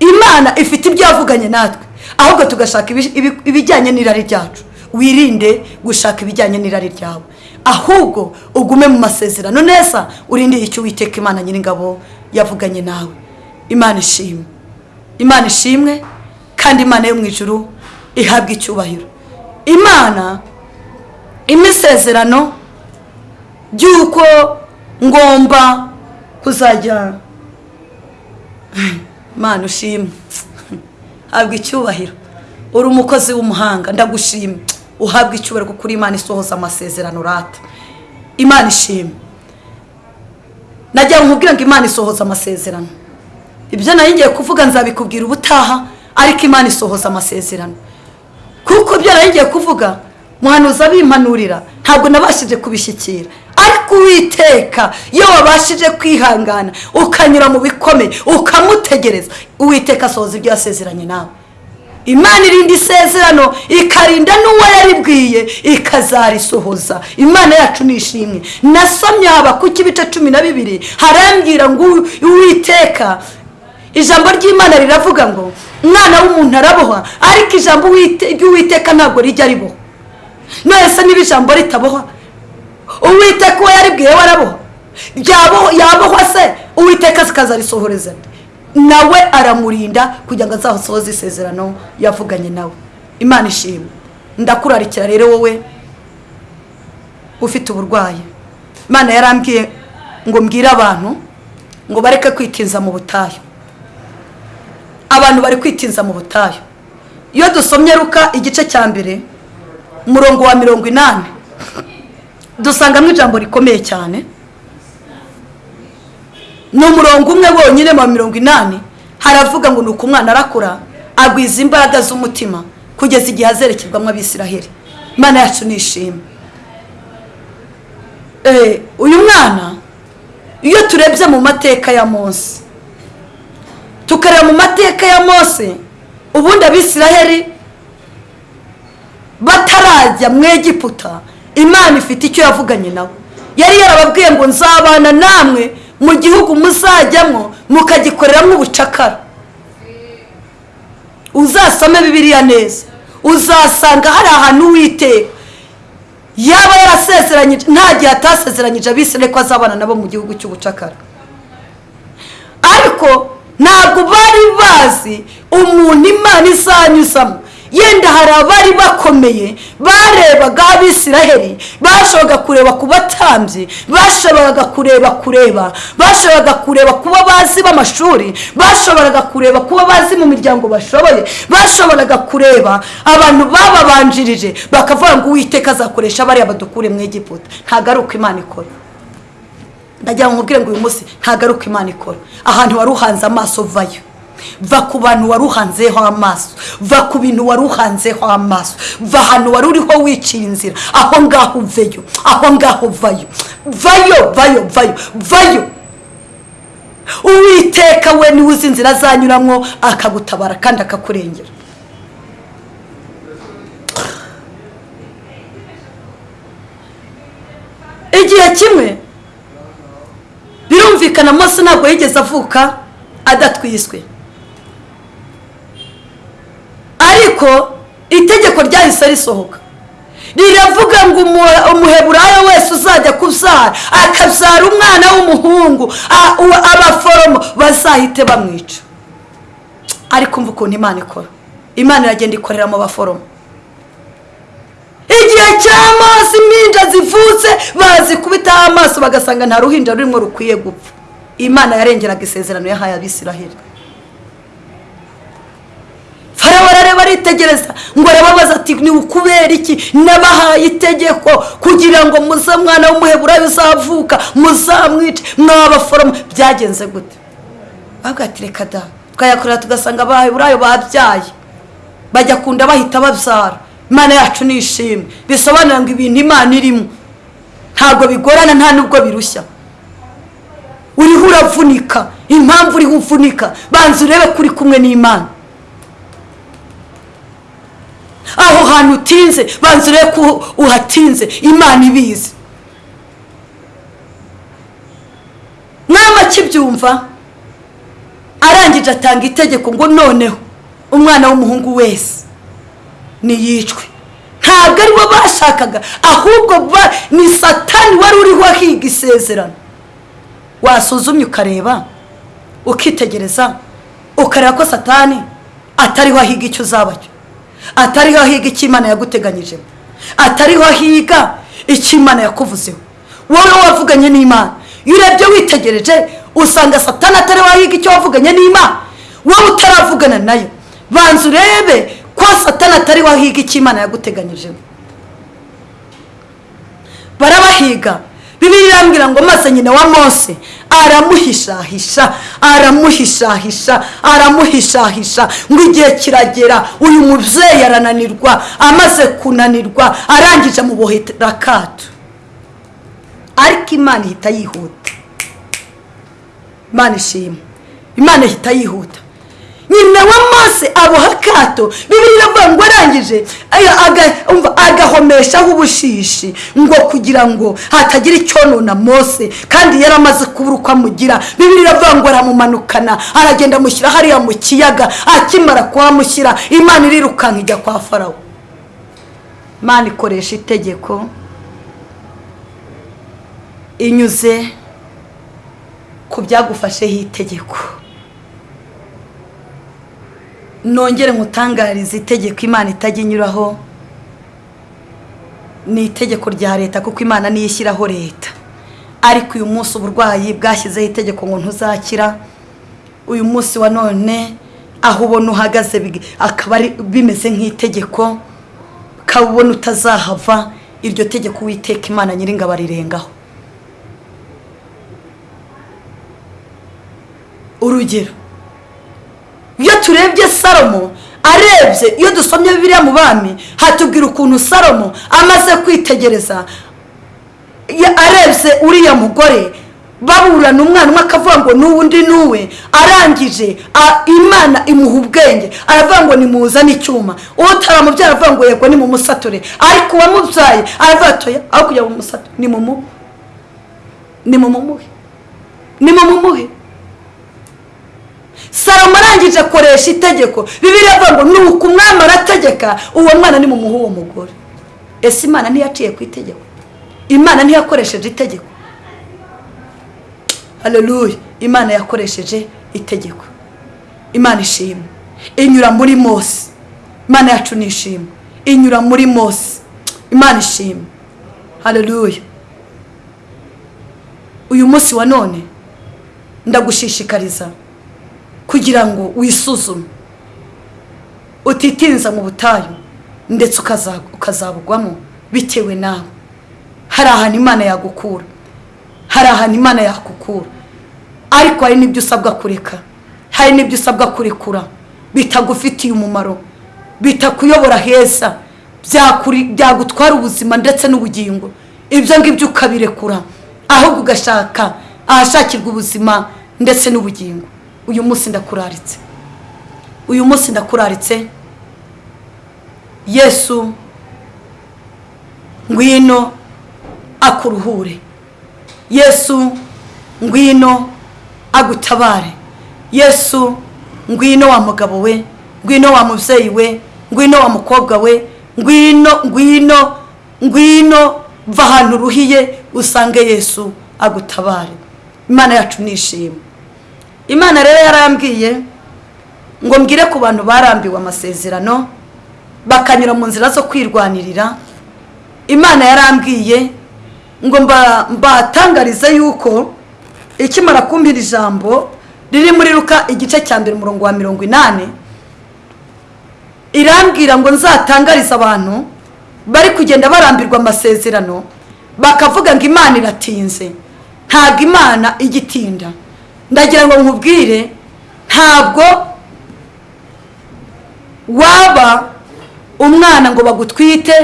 Imana ifite ibyo yavuganye natwe. Ahubwo tugashaka ibi- ibi- ibijyanye n'irari ryacu. Wirinde gushaka ibijyanye n'irari ryawe. Ahubwo ugume mu masezerano neza urindire icyo witeka imana nyir'ingabo yavuganye nawe. Imana ishimwe. Imana ishimwe kandi imana yo mu ijuru ihabwa icyubahiro. Imana imisezerano by'uko ngomba kuzajya mana ushimwe habwa icyubahiro. Uri umukozi w'umuhanga. Ndagushimye uhabwa icyubahiro kuko imana isohoza amasezerano rata imana ishimwe nagira ngo nkubwire ngo imana isohoza amasezerano. Ibyo na yo ngiye kuvuga nzabikubwira ubutaha ariko imana isohoza amasezerano. Kuko ibyo na yo kuvuga muhanuzi abimpanurira ntabwo nabashije kubishyikira. Ariko uwiteka iyo wabashije kwihangana ukanyura mu bikomeye ukamutegereza. Uwiteka asohoza ibyo yasezeranye nawe. Imana irinda isezerano ikarinda n'uwo yaribwiye ikazarisohoza imana yacu ni ishimwe. Nasomye haba ku cy'ibice cumi na bibiri harambwira ngo uwiteka. Ijambo ry'imana riravuga ngo umwana w'umuntu arabohwa ariko ijambo Uwite- ry'uwiteka ntabwo rijya ribohwa none se niba ijambo ritabohwa uwiteka uwo yaribwiye Ryabohwa- yabohwa se uwiteka zikazarisohoreza nawe aramurinda kugira ngo azasohoze isezerano yavuganye nawe. Imana ishimwe. Ndakurarikira rero wowe ufite uburwayi. Imana yarambwiye ngo mbwire abantu ngo bareke kwitinza mu butayu. Abantu bari kwitinza mu butayu. Iyo dusomye ruka igice cya mbere umurongo wa mirongo inani dusangamo ijambo rikomeye cyane. Ni umurongo umwe wonyine mu mirongo inani. Haravuga ngo ni uko umwana arakura agwiza imbaraga z'umutima kugeza igihe azerekerwamo abisiraheli. Imana yacu ni ishimwe Eh, uyu mwana iyo turebye mu mateka ya mose tukareba mu mateka ya mose ubundi abisiraheli batarajya mu egiputa imana ifite icyo yavuganye nabo yari yarababwiye ngo nzabana namwe mu gihugu muzajyamo mukagikoreramo ubucakara. Uzasome bibiliya neza. Uzasanga hari ahantu witeka yaba yarasezeranyije nta gihe atasezeranyije abisirayeli ko azabana nabo mu gihugu cy'ubucakara. Ariko ntabwo bari bazi umuntu imana izanyuzamo. Yenda hari abari bakomeye barebaga abisiraheli bashoboraga kureba ku batambyi bashoboraga kureba kureba bashoboraga kureba kuba bazi b'amashuri bashoboraga kureba kuba bazi mu miryango bashoboye bashoboraga kureba abantu bababanjirije bakavuga ngo uwiteka azakoresha bariya badukure mu egiputa. Ntabwo ari uko imana ikora. Ndagira ngo nkubwire ngo uyu munsi ntabwo ari uko imana ikora. Ahantu wari uhanze amaso vayo. Va ku bantu wari uhanzeho amaso. Va ku bintu wari uhanzeho amaso. Va ahantu wari uriho wicira inzira. Aho ngaho uveyo. Aho ngaho vayo. Vayo vayo vayo vayo. Uwiteka we ni we uzi inzira azanyuramo akagutabara kandi akakurengera. Igihe kimwe birumvikana mose ntabwo yigeze avuka adatwiswe. Ariko itegeko ryahise risohoka. Riravuga ngo umu- umuheburayo wese uzajya kubyara. Akabyara umwana w'umuhungu abaforomo bazahite bamwica. Ariko umva ukuntu imana ikora. Imana iragenda ikorera mu baforomo. Igihe cya impinja zivutse bazikubitaho amaso bagasanga nta ruhinja rurimo rukwiye gupfa. Imana yarengeraga isezerano yahaye abisiraheli. Farawo arareba aritegereza ngo arababaza ati ni ukubera iki? Nabahaye itegeko kugira ngo muze mwana w'umuheburayo uzavuka muzamwice mwabaforomo byagenze gute? Ati reka da twayakorera tugasanga abaheburayo babyaye. Bajya kunda bahita babyara. Imana yacu ni ishimwe bisobanura ngo ibintu imana irimo. Ntabwo bigorana nta nubwo birushya. Uriho uravunika. Impamvu uriho uvunika. Banza urebe ko uri kumwe n'imana. Aho hantu utinze banza urebe ko uhatinze imana ibizi. Mwama akibyumva arangije atanga itegeko ngo noneho umwana w'umuhungu wese niyicwe ntabwo ari bo bashakaga ahubwo ni satani wari uriho ahiga isezerano. Wasuzumye ukareba ukitegereza ukareba ko satani atariho ahiga icyo uzaba cyo. Atariho ahiga icyo imana yaguteganyijemo atariho ahiga icyo imana yakuvuzeho. Wowe wavuganye n'imana. Iyo urebye witegereje usanga satani atariho ahiga icyo wavuganye n'imana. Wowe utaravugana na yo. Banza urebe ko satani atariho ahiga icyo imana yaguteganyijemo barabahiga. Bibiri irambwira ngo maze nyina wa mose aramuhishahisha aramuhishahisha aramuhishahisha ngo igihe kiragera uyu mubyeyi arananirwa amaze kunanirwa arangije amubohera akato. Ariko imana ihita yihuta. Imana ishima. Imana ihita yihuta. Nyina wa mose aboha akato bibiri iravuga ngo arangije agahomeshaho ubushishi ngo kugira ngo hatagira icyonona mose kandi yari amaze kubura uko amugira bibiri iravuga ngo aramumanukana aragenda amushyira hariya mu kiyaga akimara kuhamushyira imana irirukanka ijya kwa farawo. Imana ikoresha itegeko inyuze ku byagufasheho itegeko. Nongere nkutangarize itegeko imana itajya inyuraho ni itegeko rya leta kuko imana niyo ishyiraho leta. Ariko uyu munsi uburwayi bwashyizeho itegeko ngo ntuzakira. Uyu munsi wa none aho ubona uhagaze akaba bimeze nk'itegeko ukaba ubona utazahava iryo tegeko witeka imana nyiringabo arirengaho. Urugero iyo turebye salomo arebye iyo dusomye biriya mu bami hatubwira ukuntu salomo amaze kwitegereza. Arebye uriya mugore baburana umwana umwe akavuga ngo n'uwundi n'uwe. Arangije imana imuha ubwenge. Aravuga ngo nimuzane icyuma. Utaramubyara aravuga ngo yego ni mu musature ariko uwamubyaye aravuga atoya aho kujya mu musature ni mu muhe ni mu mumuhe ni mu mumuhe salomo arangije akoresha itegeko. Bibiri avuga ngo ni uku umwami arategeka uwo mwana ni mu muhe uwo mugore. Ese imana ntiyaciye ku itegeko? Imana ntiyakoresheje itegeko. Hareruye imana yakoresheje itegeko. Imana ishima inyura muri mose. Imana yacu ni ishima inyura muri mose. Imana ishima hareruye uyu munsi wa none ndagushishikariza kugira ngo wisuzume utitinza mu butayu ndetse ukazabugwamo bitewe nawe. Hari ahantu imana yagukura. Hari ahantu imana yakukura. Ariko hari n'ibyo usabwa kureka. Hari n'ibyo usabwa kurekura bitagufitiye umumaro. Bitakuyobora heza. Byagutwara ubuzima ndetse n'ubugingo. Ibyo ngibyo ukabirekura. Ahubwo ugashaka ahashakirwa ubuzima ndetse n'ubugingo. Uyu munsi ndakuraritse. Uyu munsi ndakuraritse. Yesu ngwino akuruhure. Yesu ngwino agutabare. Yesu ngwino wa mugabo we ngwino wa mubyeyi we ngwino wa mukobwa we ngwino ngwino ngwino va ahantu uruhiye usange yesu agutabare. Imana yacu nishima imana rero yarambwiye ngo mbwire ku bantu barambiwe amasezerano bakanyura mu nzira zo kwirwanirira. Imana yarambwiye ngo mbatangarize yuko ikimara kumbira ijambo riri muri ruka igice cya mbere umurongo wa mirongo inani irambwira ngo nzatangarize abantu bari kugenda barambirwa amasezerano bakavuga ngo imana iratinze. Ntabwo imana igitinda. Ndagira ngo nkubwire ntabwo waba umwana ngo bagutwite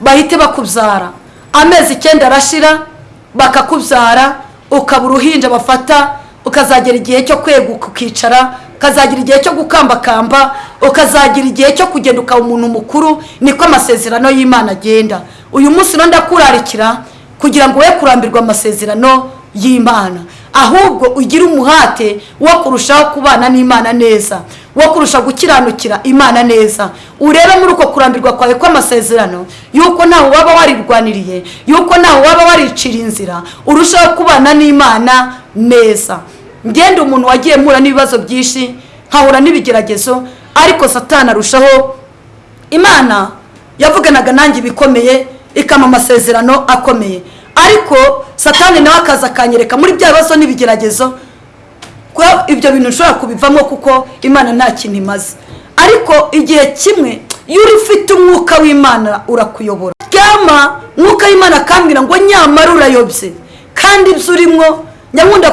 bahite bakubyara amezi icyenda arashira bakakubyara ukaba uruhinja bafata ukazagera igihe cyo kweguka ukicara ukazagira igihe cyo gukambakamba ukazagira igihe cyo kugenda ukaba umuntu mukuru niko amasezerano y'imana agenda. Uyu munsi rero ndakurarikira kugira ngo we kurambirwa amasezerano y'imana. Ahubwo ugire umuhate wo kurushaho kubana n'imana neza wo kurusha gukiranukira imana neza. Urebe muri uko kurambirwa kwawe kw'amasezerano yuko ntawe waba warirwaniriye yuko ntawe waba waricira inzira urushaho kubana n'imana neza. Ngende umuntu wagiye mpura n'ibibazo byinshi nkahura n'ibigeragezo ariko satani arushaho. Imana yavuganaga nanjye ibikomeye ikama amasezerano akomeye. Ariko satani nawe akaza akanyereka muri bya bibazo n'ibigeragezo ko ibyo bintu ushobora kubivamo kuko imana nta kintu imaze. Ariko igihe kimwe iyo uri ufite umwuka w'imana urakuyobora. Ryama mwuka w'imana akambwira ngo nyamara urayobye. Kandi ibyo urimo nyakunda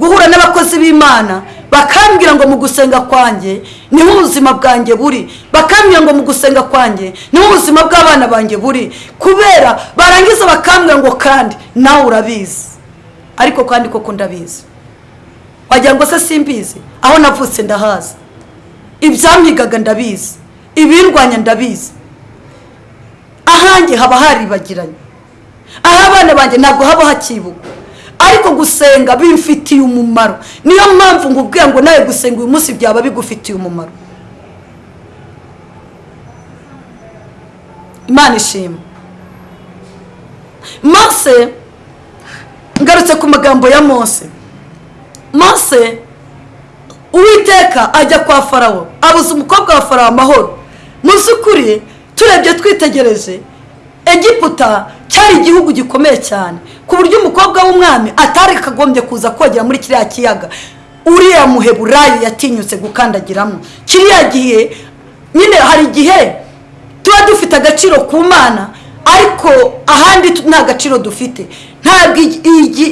guhura n'abakozi b'imana. Bakambwira ngo mu gusenga kwanjye ni ho ubuzima bwanjye buri. Bakambwira ngo mu gusenga kwanjye ni ho ubuzima bw'abana banjye buri. Kubera barangiza bakambwira ngo kandi nawe urabizi. Ariko kandi koko ndabizi. Wagira ngo se simbizi? Aho navutse ndahazi. Ibyampigaga ndabizi. Ibirwanya ndabizi. Ahanjye haba haribagiranye. Aho abana banjye ntabwo haba hakibugwa. Ariko gusenga bimfitiye umumaro. Niyo mpamvu ngubwira ngo nawe gusenga uyu munsi byaba bigufitiye umumaro. Imana ishima. Mose ngarutse ku magambo ya mose. Mose uwiteka ajya kwa farawo. Abuza umukobwa wa farawo amahoro. Mu by'ukuri turebye twitegereje egiputa cyari igihugu gikomeye cyane ku buryo umukobwa w'umwami atari kagombye kuza kogera muri kiriya kiyaga. Uriya muheburayi yatinyutse gukandagiramo. Kiriya gihe nyine hari igihe tuba dufite agaciro ku mana ariko ahandi nta gaciro dufite. Ntabwo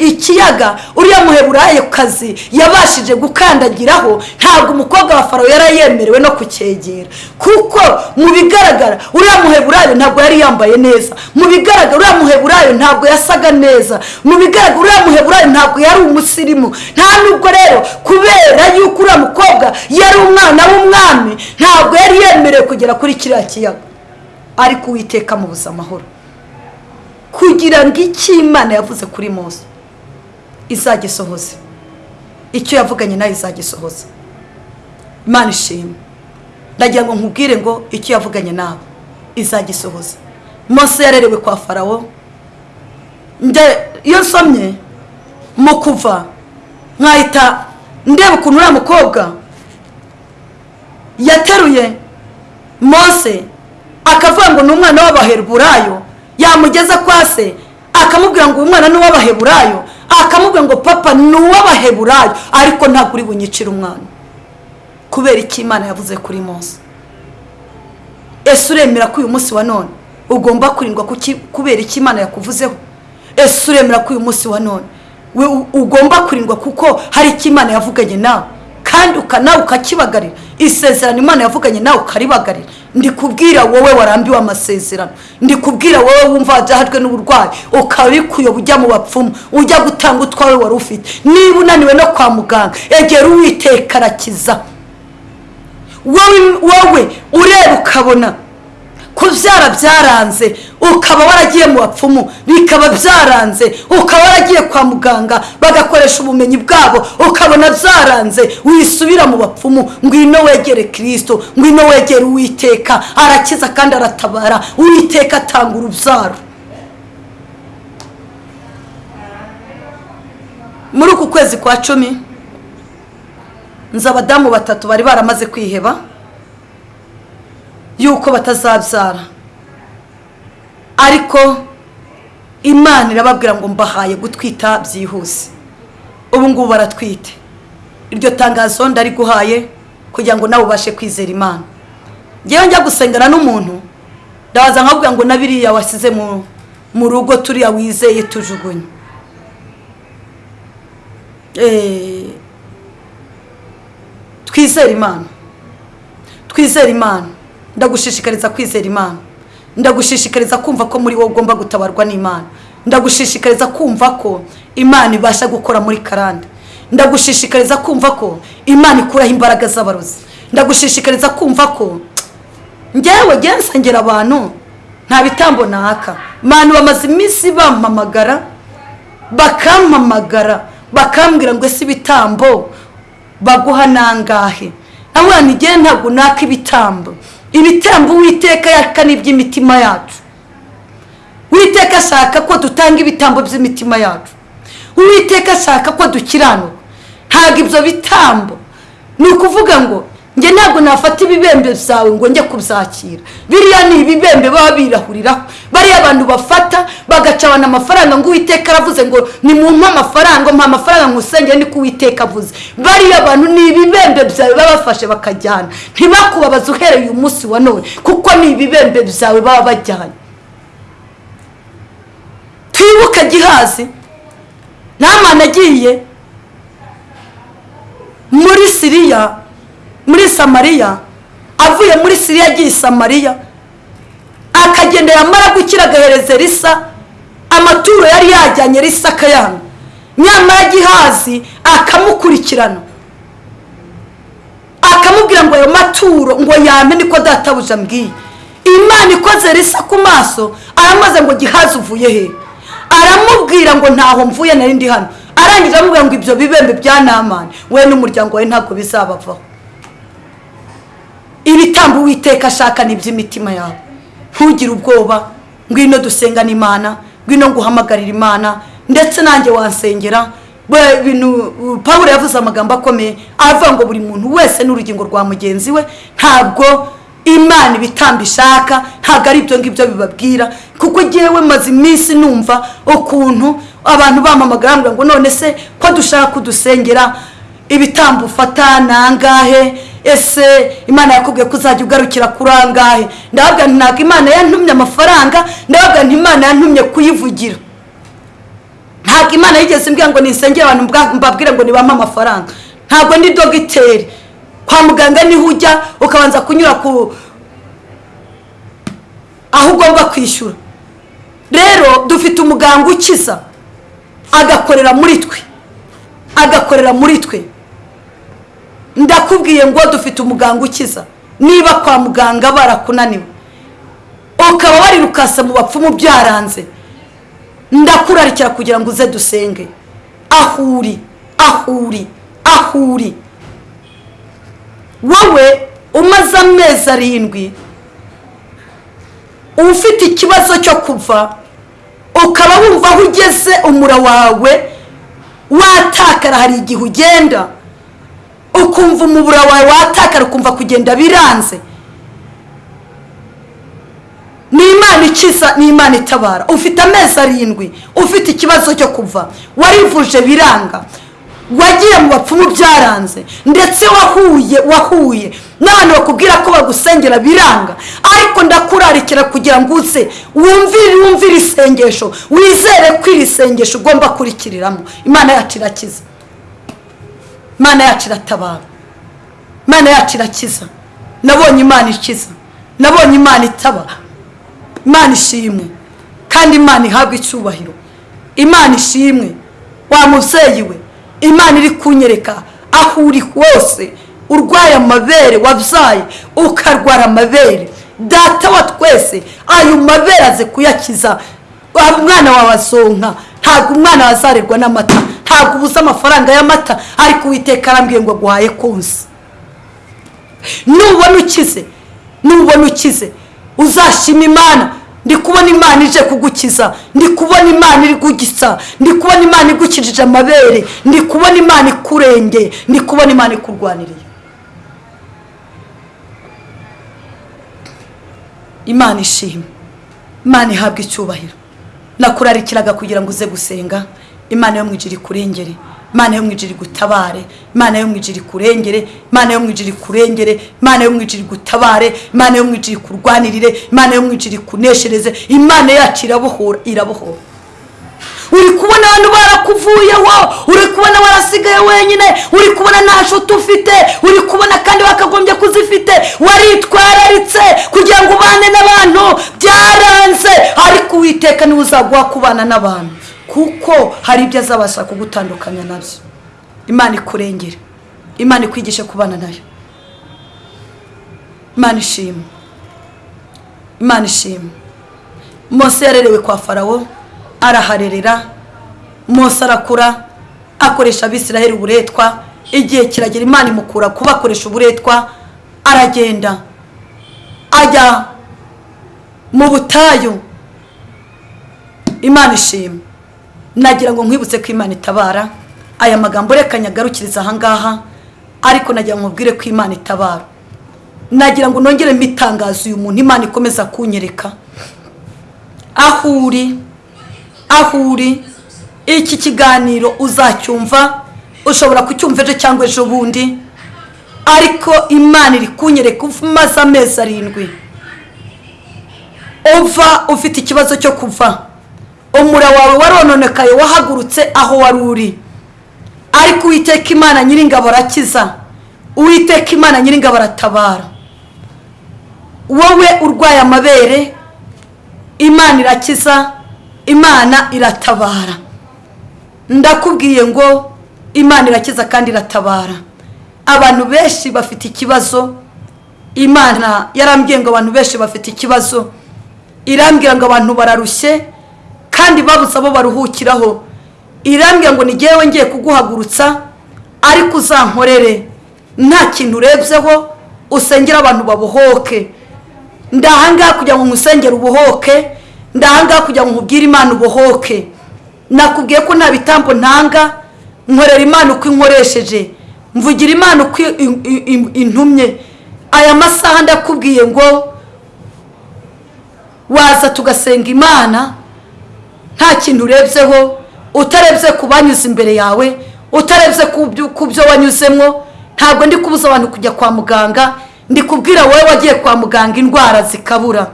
ikiyaga uriya muheburayi kazi yabashije gukandagiraho ntabwo umukobwa wa farawo yari yemerewe no kucyegera. Kuko mu bigaragara uriya muheburayi ntabwo yari yambaye neza. Mu bigaragara uriya muheburayi ntabwo yasaga neza. Mu bigaragara uriya muheburayi ntabwo yari umusirimu. Nta nubwo rero kubera yuko uriya mukobwa yari umwana w'umwami ntabwo yari yemerewe kugera kuri kiriya kiyaga. Ariko uwiteka mubuze amahoro. Kugira ngo icyo imana yavuze kuri mose. Izagisohoze. Icyo yavuganye nawe izagisohoza imana ishima ndagira ngo nkubwire ngo icyo yavuganye nawe izagisohoza mose yarerewe kwa farawo. Iyo nsomye mu kuva nkahita ndeba ukuntu uriya mukobwa yateruye mose akavuga ngo ni umwana w'abaheburayo yamugeza kwa se akamubwira ngo uyu mwana ni uw'abaheburayo akamubwira ngo papa ni uw'abaheburayo. Ariko ntabwo uri bunyicire umwana. Kubera icyo imana yavuze kuri mose? Ese uremera ko uyu munsi wa none ugomba kurindwa kubera icyo imana yakuvuzeho? Ese uremera ko uyu munsi wa none ugomba kurindwa kuko hari icyo imana yavuganye nawe? Kandi nawe ukakibagarira. Isezerano imana yavuganye nawe ukaribagarira. Ndi kubwira wowe warambiwe amasezerano. Ndi kubwira wowe wumva wajyahajwe n'uburwayi. Kuyoba ujya mu bapfumu. Ujya gutanga utwawe wari ufite. Niba unaniwe no kwa muganga egera uwiteka arakiza. Wowe ureba ukabona. Kubyara byaranze. Ukaba waragiye mu bapfumu bikaba byaranze. Ukaba waragiye kwa muganga bagakoresha ubumenyi bwabo ukabona byaranze. Wisubira mu bapfumu ngwino wegere kirisito ngwino wegere uwiteka. Arakiza kandi aratabara. Uwiteka atanga urubyaro. Muri uku kwezi kwa cumi nzi abadamu batatu bari baramaze kwiheba yuko batazabyara. Ariko imana irababwira ngo mbahaye gutwita byihuse. Ubu ngubu baratwite. Iryo tangazo ndariguhaye kugira ngo nawe ubashe kwizera imana. Ngewe njya gusengana n'umuntu ndabaza nkabwira ngo na biriya wasize mu rugo turiya wizeye tujugunye. Twizere imana. Twizere imana. Ndagushishikariza kwizera imana. Ndagushishikariza kumva ko muri wowe ugomba gutabarwa n'imana. Ndagushishikariza kumva ko imana ibasha gukora muri karande. Ndagushishikariza kumva ko imana ikuraho imbaraga z'abarozi. Ndagushishikariza kumva ko ngewe ngewe nsengera abantu nta bitambo naka. Abantu bamaze iminsi bampamagara bakampamagara bakambwira ngo ese ibitambo baguha nangahe? Ntigiye ntabwo naka ibitambo. Ibitambo uwiteka yaka ni iby'imitima yacu. Uwiteka ashaka ko dutanga ibitambo by'imitima yacu. Uwiteka ashaka ko dukiranuka ntabwo ibyo bitambo. Ni ukuvuga ngo njye ntabwo nafata ibibembe byawe ngo njye kubyakira. Biriya ni ibibembe baba birahuriraho bariya abantu bafata bagacabana amafaranga ngo uwiteka aravuze ngo ni mu amafaranga mpa amafaranga nkusengere niko uwiteka avuze. Bariya bantu ni ibibembe byawe baba bafashe bakajyana. Ntibakubabaze uhereye uyu munsi wa none kuko ni ibibembe byawe baba bajyanye. Twibuke gihazi. Namana agiye. Muri siriya muri samariya avuye muri siriya agiye i samariya. Akagenda yamara gukira agahereza risa amaturo yari yajyanye risa akayanga nyamara gihazi akamukurikirana. Akamubwira ngo ayo maturo ngo yame niko databuja ambwiye imana ikoze risa ku maso aramaze ngo gihazi uvuye he? Aramubwira ngo ntaho mvuye nari ndi hano. Arangije amubwira ngo ibyo bibembe bya namani. We n'umuryango wawe ntabwo bizabavaho. Ibitambo uwiteka ashaka ni iby'imitima yawe. Ntugire ubwoba ngwino dusengana imana ngwino nguhamagarira imana ndetse nanjye wansengera. Bintu paul yavuze amagambo akomeye avuga ngo buri muntu wese n'urugingo rwa mugenzi we ntabwo imana ibitambo ishaka ntabwo ari ibyo ngibyo bibabwira kuko ngewe maze iminsi numva ukuntu abantu bamamagara ngo none se ko dushaka kudusengera ibitambo ufata ni angahe? Ese imana yakubwiye ko uzajya ugarukira kuri angahe ndababwira ntabwo imana yantumye amafaranga ndababwira nti imana yantumye kuyivugira. Ntabwo imana yigeze imbwira ngo nisengere abantu mbabwire ngo nibampe amafaranga. Ntabwo ndi dogiteri. Kwa muganga ni ho ujya ukabanza kunyura ku aho ugomba kwishyura. Rero dufite umuganga ukiza agakorera muri twe. Agakorera muri twe. Ndakubwiye ngo dufite umuganga ukiza. Niba kwa muganga barakunaniwe. Ukaba warirukase mu bapfumu byaranze. Ndakurarikira kugira ngo uze dusenge. Aho uri aho uri aho uri wowe umaze amezi arindwi ufite ikibazo cyo kuva ukaba wumva aho ugeze umura wawe watakara hari igihe ugenda. Ukumva umubura wawe watakara ukumva kugenda biranze. Ni imana ikiza ni imana itabara. Ufite amezi arindwi ufite ikibazo cyo kuva. Warivuje biranga. Wagiye mu bapfumu byaranze. Ndetse wahuye wahuye. N'abantu bakubwira ko bagusengera biranga. Ariko ndakurarikira kugira ngo uze. Wumvire wumvire isengesho. Wizere ko iri sengesho ugomba kurikiriramo. Imana yacu irakiza. Imana yacu iratabara imana yacu irakiza. Nabonye imana ikiza. Nabonye imana itabara imana ishimwe kandi imana ihabwa icyubahiro. Imana ishimwe wa mubyeyi we. Imana iri kunyereka aho uri hose. Urwaye amabere wabyaye ukarwara amabere. Data wa twese ayo mabere aze kuyakiza. Umwana wawe azonka. Ntabwo umwana wazarerwa n'amata. Ntabwo ubuze amafaranga y'amata ariko uwiteka arambwiye ngo aguhaye konsa. Nubona ukize nubona ukize uzashima imana. Ndi kubona imana ije kugukiza ndi kubona imana iri kugisa ndi kubona imana igukijije amabere ndi kubona imana ikurengeye ndi kubona imana ikurwaniriye. Imana ishima. Imana ihabwa icyubahiro. Nakurarikiraga kugira ngo uze gusenga. Imana yo mu ijiri kurengere imana yo mu ijiri gutabare imana yo mu ijiri kurengere imana yo mu ijiri kurengere imana yo mu ijiri gutabare imana yo mu ijiri kurwanirire imana yo mu ijiri kuneshereze imana yacu irabohora irabohora. Uri kubona abantu barakuvuyeho uri kubona warasigaye wenyine uri kubona nta nshuti ufite uri kubona kandi wakagombye kuzifite. Waritwararitse kugira ngo ubane n'abantu byaranze. Ariko uwiteka ni we uzaguha kubana n'abantu. Kuko hari ibyo azabasha kugutandukanya na byo. Imana ikurengere. Imana ikwigishe kubana na yo. Imana ishimwe imana ishimwe mose yarerewe kwa farawo araharerera. Mose arakura akoresha abisiraheli uburetwa. Igihe kiragera imana imukura kubakoresha uburetwa aragenda. Ajya mu butayu. Imana ishimwe nagira ngo nkwibutse ko imana itabara. Aya magambo reka nyagarukiriza ahangaha ariko nagira ngo mubwire ko imana itabara. Nagira ngo nongere mbitangaze uyu muntu imana ikomeza kunyereka. Aho uri aho uri iki kiganiro uzacyumva ushobora kucyumva ejo cyangwa ejo bundi. Ariko imana iri kunyereka umaze amezi arindwi uva ufite ikibazo cyo kuva. Umura wawe warononekaye wahagurutse aho wari uri. Ariko uwiteka imana nyiringabo arakiza. Uwiteka imana nyiringabo aratabara. Wowe urwaye amabere imana irakiza imana iratabara. Ndakubwiye ngo imana irakiza kandi iratabara. Abantu benshi bafite ikibazo. Imana yarambwiye ngo abantu benshi bafite ikibazo. Irambwira ngo abantu bararushye. Kandi babuze abo baruhukiraho. Irambwira ngo ngewe ngiye kuguhagurutsa ariko uzankorere. Nta kintu urebyeho usengera abantu babohoke. Ndahangaha kugira ngo nkusengere ubohoke ndahangaha kugira ngo nkubwire imana ubohoke. Nakubwiye ko nta bitambo ntanga nkorera imana uko inkoresheje. Mvugira imana uko intumye. Aya masaha ndakubwiye ngo waza tugasenga imana nta kintu urebyeho utarebye ku banyuze imbere yawe utarebye ku byo wanyuzemo ntabwo ndi kubuza abantu kujya kwa muganga ndi kubwira wowe wagiye kwa muganga indwara zikabura.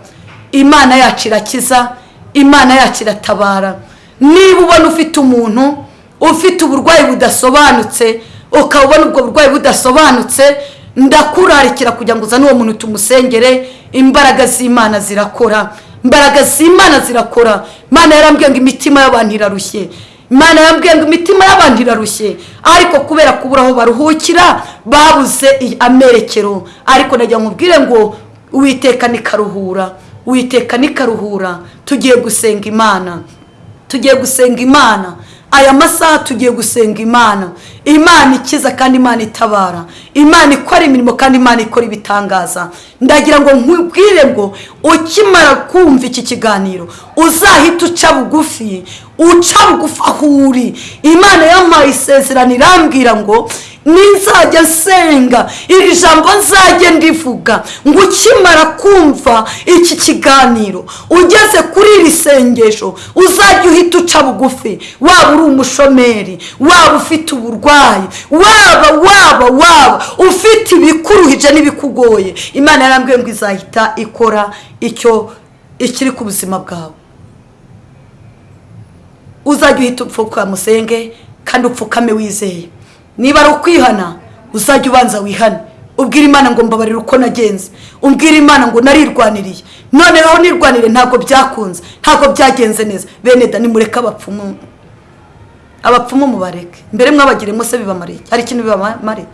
Imana yacu irakiza imana yacu iratabara. Niba ubona ufite umuntu ufite uburwayi budasobanutse ukaba ubona ubwo burwayi budasobanutse ndakurarikira kugira ngo uzane uwo muntu tumusengere imbaraga z'imana zirakora. Imbaraga z'imana zirakora. Imana yarambwiye ngo imitima y'abantu irarushye. Imana yarambwiye ngo imitima y'abantu irarushye. Ariko kubera kubura aho baruhukira babuze amerekero. Ariko nagira ngo ngo uwiteka nikaruhura. Uwiteka nikaruhura. Tugiye gusenga imana. Tugiye gusenga imana. Aya masaha tugiye gusenga imana. Imana ikiza kandi imana itabara. Imana ikora imirimo kandi imana ikora ibitangaza. Ndagira ngo nkubwire ngo ukimara kumva iki kiganiro uzahita uca bugufi uca bugufi aho uri. Imana yampaye isezerano irambwira ngo nizajya nsenga. Iri jambo nzajya ndivuga. Ngo ukimara kumva iki kiganiro ugeze kuri iri sengesho uzajya uhita uca bugufi. Waba uri umushomeri waba ufite uburwayi waba waba waba ufite ibikuruhije n'ibikugoye. Imana yarambwiye ngo izahita ikora icyo ikiri ku buzima bwawe. Uzajya uhita upfuka musenge kandi upfukame wizeye. Niba ari ukwihana uzajya ubanza wihane. Ubwira imana ngo mbabarire uko nagenze. Ubwira imana ngo narirwaniriye. Noneho nirwanire ntabwo byakunze ntabwo byagenze neza. Bene da nimureke abapfumu. Abapfumu mubareke. Mbere mwabagiremo se bibamariye hari ikintu bibamariye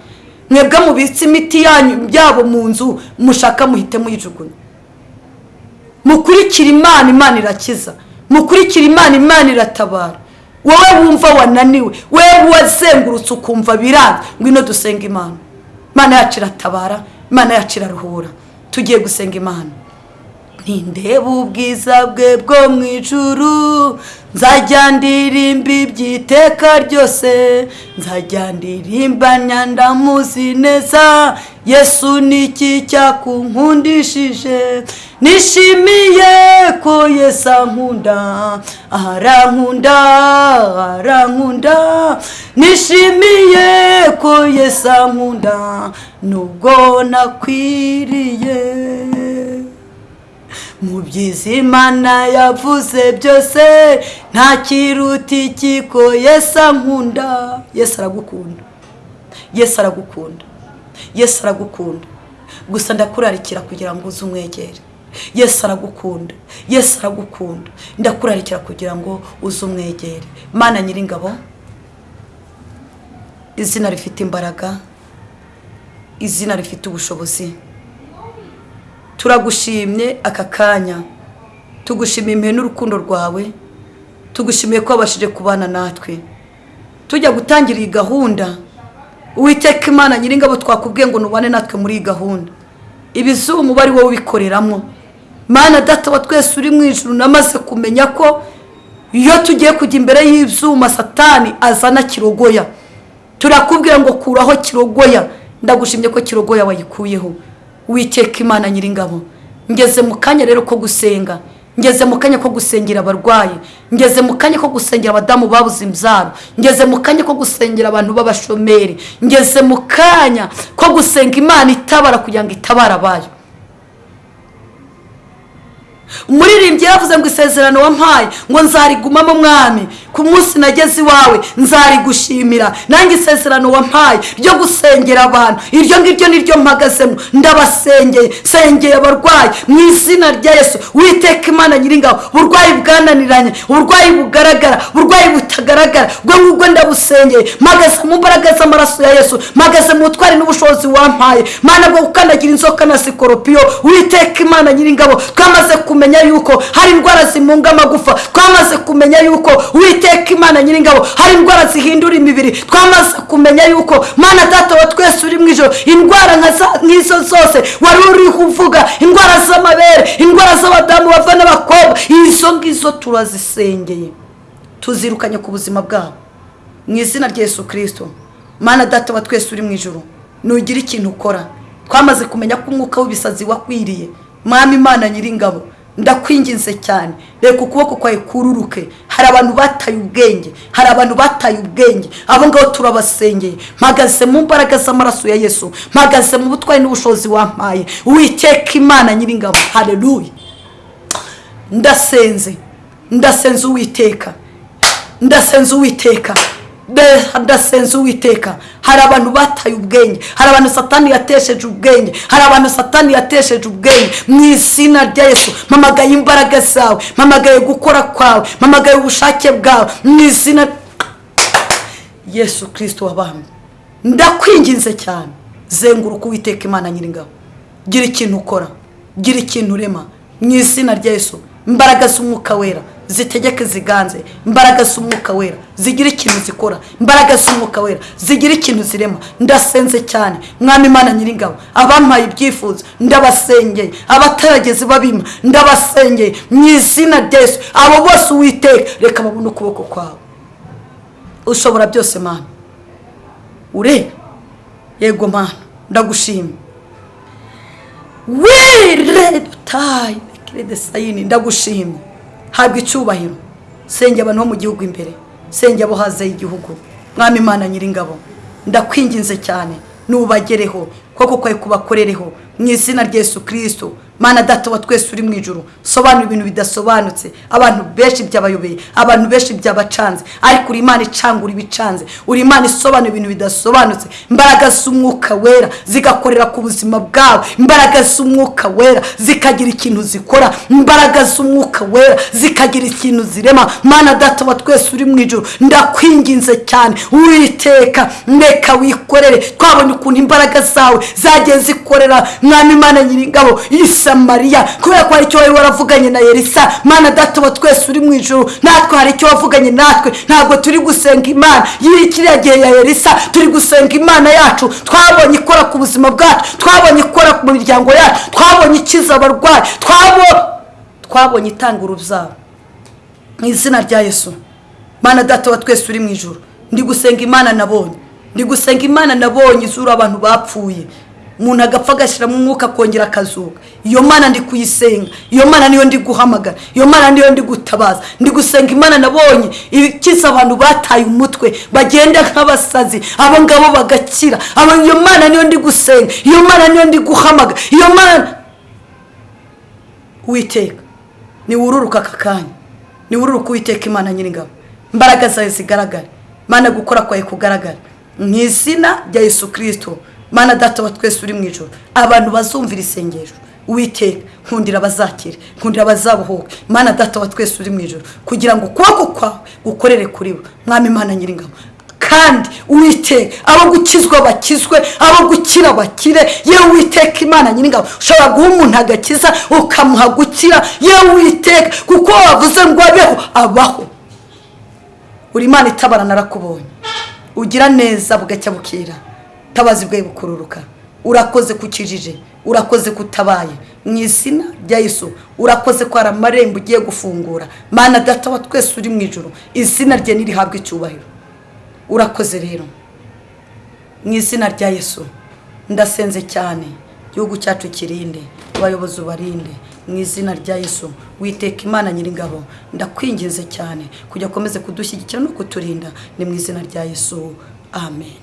mwebwe mubitse imiti yanyu yabo mu nzu mushaka muhite muyijugunya mukurikira imana imana irakiza. Mukurikira imana imana iratabara. Wowe wumva wananiwe wowe wazengurutse ukumva biranga ngwino dusenga imana. Imana yacu iratabara imana yacu iraruhura. Tugiye gusenga imana. Ntindeba ubwiza bwe bwo mu ijuru? Nzajya ndirimba iby'iteka ryose nzajya ndirimba nyandamuzi neza yesu ni iki cyakunkundishije? Nishimiye ko yesu ankunda. Arankunda arankunda. Nishimiye ko yesu ankunda nubwo nakwiriye. Mu byiza imana yavuze byose nta kiruta ikiko yesu ankunda. Yesu aragukunda. Yesu aragukunda. Yesu aragukunda. Gusa ndakurarikira kugira ngo uze umwegere. Yesu aragukunda. Yesu aragukunda. Ndakurarikira kugira ngo uze umwegere. Mana nyiringabo izina rifite imbaraga izina rifite ubushobozi. Turagushimye aka kanya. Tugushimiye impuhwe n'urukundo rwawe. Tugushimiye ko wabashije kubana natwe. Tujya gutangira iyi gahunda. Uwiteka imana nyiringabo twakubwiye ngo nubane natwe muri iyi gahunda. Ibizumu uba ari wowe ubikoreramo. Mana data wa twese uri mu ijoro namaze kumenya ko iyo tugiye kujya imbere y'ibyuma satani azana kirogoya. Turakubwira ngo kuraho kirogoya. Ndagushimye ko kirogoya wayikuyeho. Witeka imana nyiringabo ngeze mu kanya rero ko gusenga ngeze mu kanya ko gusengera abarwayi ngeze mu kanya ko gusengera abadamu babuze imbyaro ngeze mu kanya ko gusengera abantu b'abashomeri ngeze mu kanya ko gusenga imana itabara kugira ngo itabare abayo. Umuririmbyi yaravuze ngo isezerano wampaye ngo nzarigumamo mwami. Ku munsi nageze iwawe nzarigushimira. Nange isezerano wampaye ryo gusengera abantu. Iryo ngiryo niryo mpagazemo. Ndabasengeye sengeye abarwayi. Mu izina rya yesu witeka imana nyiringabo uburwayi bwananiranye uburwayi bugaragara uburwayi butagaragara. Ubwo ngubwo ndabusengeye mpagaze mu mbaraga z'amaraso ya yesu mpagaze mu butwari n'ubushobozi wampaye. Mana bwo gukandagira inzoka na sikoropiyo witeka imana nyiringabo twamaze kumenya yuko hari indwara zimunga amagufa. Twamaze kumenya yuko witeka imana nyiringabo hari indwara zihindura imibiri. Twamaze kumenya yuko mana data wa twese uri mu ijoro indwara nk'izo zose wari uriho uvuga indwara z'amabere indwara z'abadamu bava n'abakobwa izo ngizo turazisengeye. Tuzirukanye ku buzima bwabo. Mu izina rya yesu kirisito mana data wa twese uri mu ijoro nugira ikintu ukora. Twamaze kumenya ko umwuka w'ibisazi wakwiriye. Mwami imana nyiringabo ndakwinginze cyane. Reka ukuboko kwawe kururuke. Hari abantu bataye ubwenge hari abantu bataye ubwenge. Abo ngabo turabasengeye. Mpagaze mu mbaraga z'amaraso ya yesu. Mpagaze mu butwari n'ubushobozi wampaye. Witeka imana nyiringabo. Hareruye ndasenze. Ndasenze uwiteka. Ndasenze uwiteka. Ndasenze uwiteka hari abantu bataye ubwenge. Hari abantu satani yatesheje ubwenge. Hari abantu satani yatesheje ubwenge. Mu izina rya yesu mpamagaye imbaraga zawe. Mpamagaye gukora kwawe. Mpamagaye ubushake bwawe. Mu izina yesu kirisito wabambwe ndakwinginze cyane. Zenguruka uwiteka imana nyiringabo. Gira ikintu ukora. Gira ikintu urema. Mu izina rya yesu. Imbaraga z'umwuka wera zitegeke ziganze. Imbaraga z'umwuka wera zigira ikintu zikora. Imbaraga z'umwuka wera zigira ikintu zirema. Ndasenze cyane. Mwami imana nyiringabo abampaye ibyifuzo ndabasengeye. Abatarageze babima ndabasengeye. Mu izina rya yesu abo bose uwiteka reka babone ukuboko kwawe. Ushobora byose mana. Ureba yego mana. Ndagushima. Wire dutayi kirede sayini ndagushimye habwa icyubahiro. Senge abantu bo mu gihugu imbere. Senge abo hanze y'igihugu mwami imana nyiringabo ndakwinginze cyane. Nubagereho. Koko kwawe kubakorereho. Mu izina rya yesu kirisito mana data wa twese uri mu ijoro sobanura ibintu bidasobanutse. Abantu benshi byabayobeye abantu benshi byabacanze. Ariko uri imana icangura ibicanze. Uri imana isobanura ibintu bidasobanutse. Imbaraga z'umwuka wera zigakorera ku buzima bwawe. Imbaraga z'umwuka wera zikagira ikintu zikora. Imbaraga z'umwuka wera zikagira ikintu zirema. Mana data wa twese uri mu ijoro ndakwinginze cyane. Witeka ndeka wikorere. Twabonye ukuntu imbaraga zawe zagiye zikorera. Mwami imana nyiringabo i samariya kubera ko hari icyo wari waravuganye na yerisa mana data wa twese uri mu ijoro natwe hari icyo wavuganye natwe. Ntabwo turi gusenga imana. Yiri kiriya gihe ya yerisa turi gusenga imana yacu. Twabonye ikora ku buzima bwacu twabonye ikora ku miryango yacu twabonye ikiza abarwayi twabo- twabonye itanga urubyaro mu izina rya yesu. Mana data wa twese uri mu ijoro ndi gusenga imana nabonye. Ndi gusenga imana nabonye izura abantu bapfuye. Umuntu agapfa agashyiramo umwuka akongera akazuka. Iyo mana ndi kuyisenga. Iyo mana niyo ndi guhamagara. Iyo mana niyo ndi gutabaza. Ndi gusenga imana nabonye. Ikiza abantu bataye umutwe. Bagenda nk'abasazi. Abo ngabo bagakira. Iyo mana niyo ndi gusenga. Iyo mana niyo ndi guhamagara. Iyo mana witeka niwururuka aka kanya. Niwururuka uwiteka imana nyiringabo. Imbaraga zawe zigaragare. Mana gukora kwawe kugaragara. Mu izina rya yesu kirisito mana data wa twese uri mu ijoro abantu bazumvira isengesho. Witeka nkundira abazakire nkundira abazabuhuke. Mana data wa twese uri mu ijoro kugira ngo ukuboko kwawe gukorere kuri bo. Mwami imana nyiringabo. Kandi uwiteka abo gukizwa bakizwe abo gukira bakire. Yewe uwiteka imana nyir'ingabo ushobora guha umuntu agakiza ukamuha gukira. Yewe uwiteka kuko wavuze ngo abeho abaho. Uri imana itabara narakubonye ugira neza bugacya bukira. Tabazi bwawe bukururuka. Urakoze kukijije urakoze kutabaye. Mu izina rya Yesu urakoze ko hari amarembo ugiye gufungura. Mana data wa twese uri mu ijoro izina rye nirihabwe icyubahiro. Urakoze rero. Mu izina rya Yesu ndasenze cyane. Igihugu cyacu kirinde abayobozi ubarinde. Mu izina rya Yesu witeka imana nyir'ingabo ndakwinginze cyane. Kujya akomeze kudushyigikira no kuturinda. Ni mu izina rya Yesu. Amen.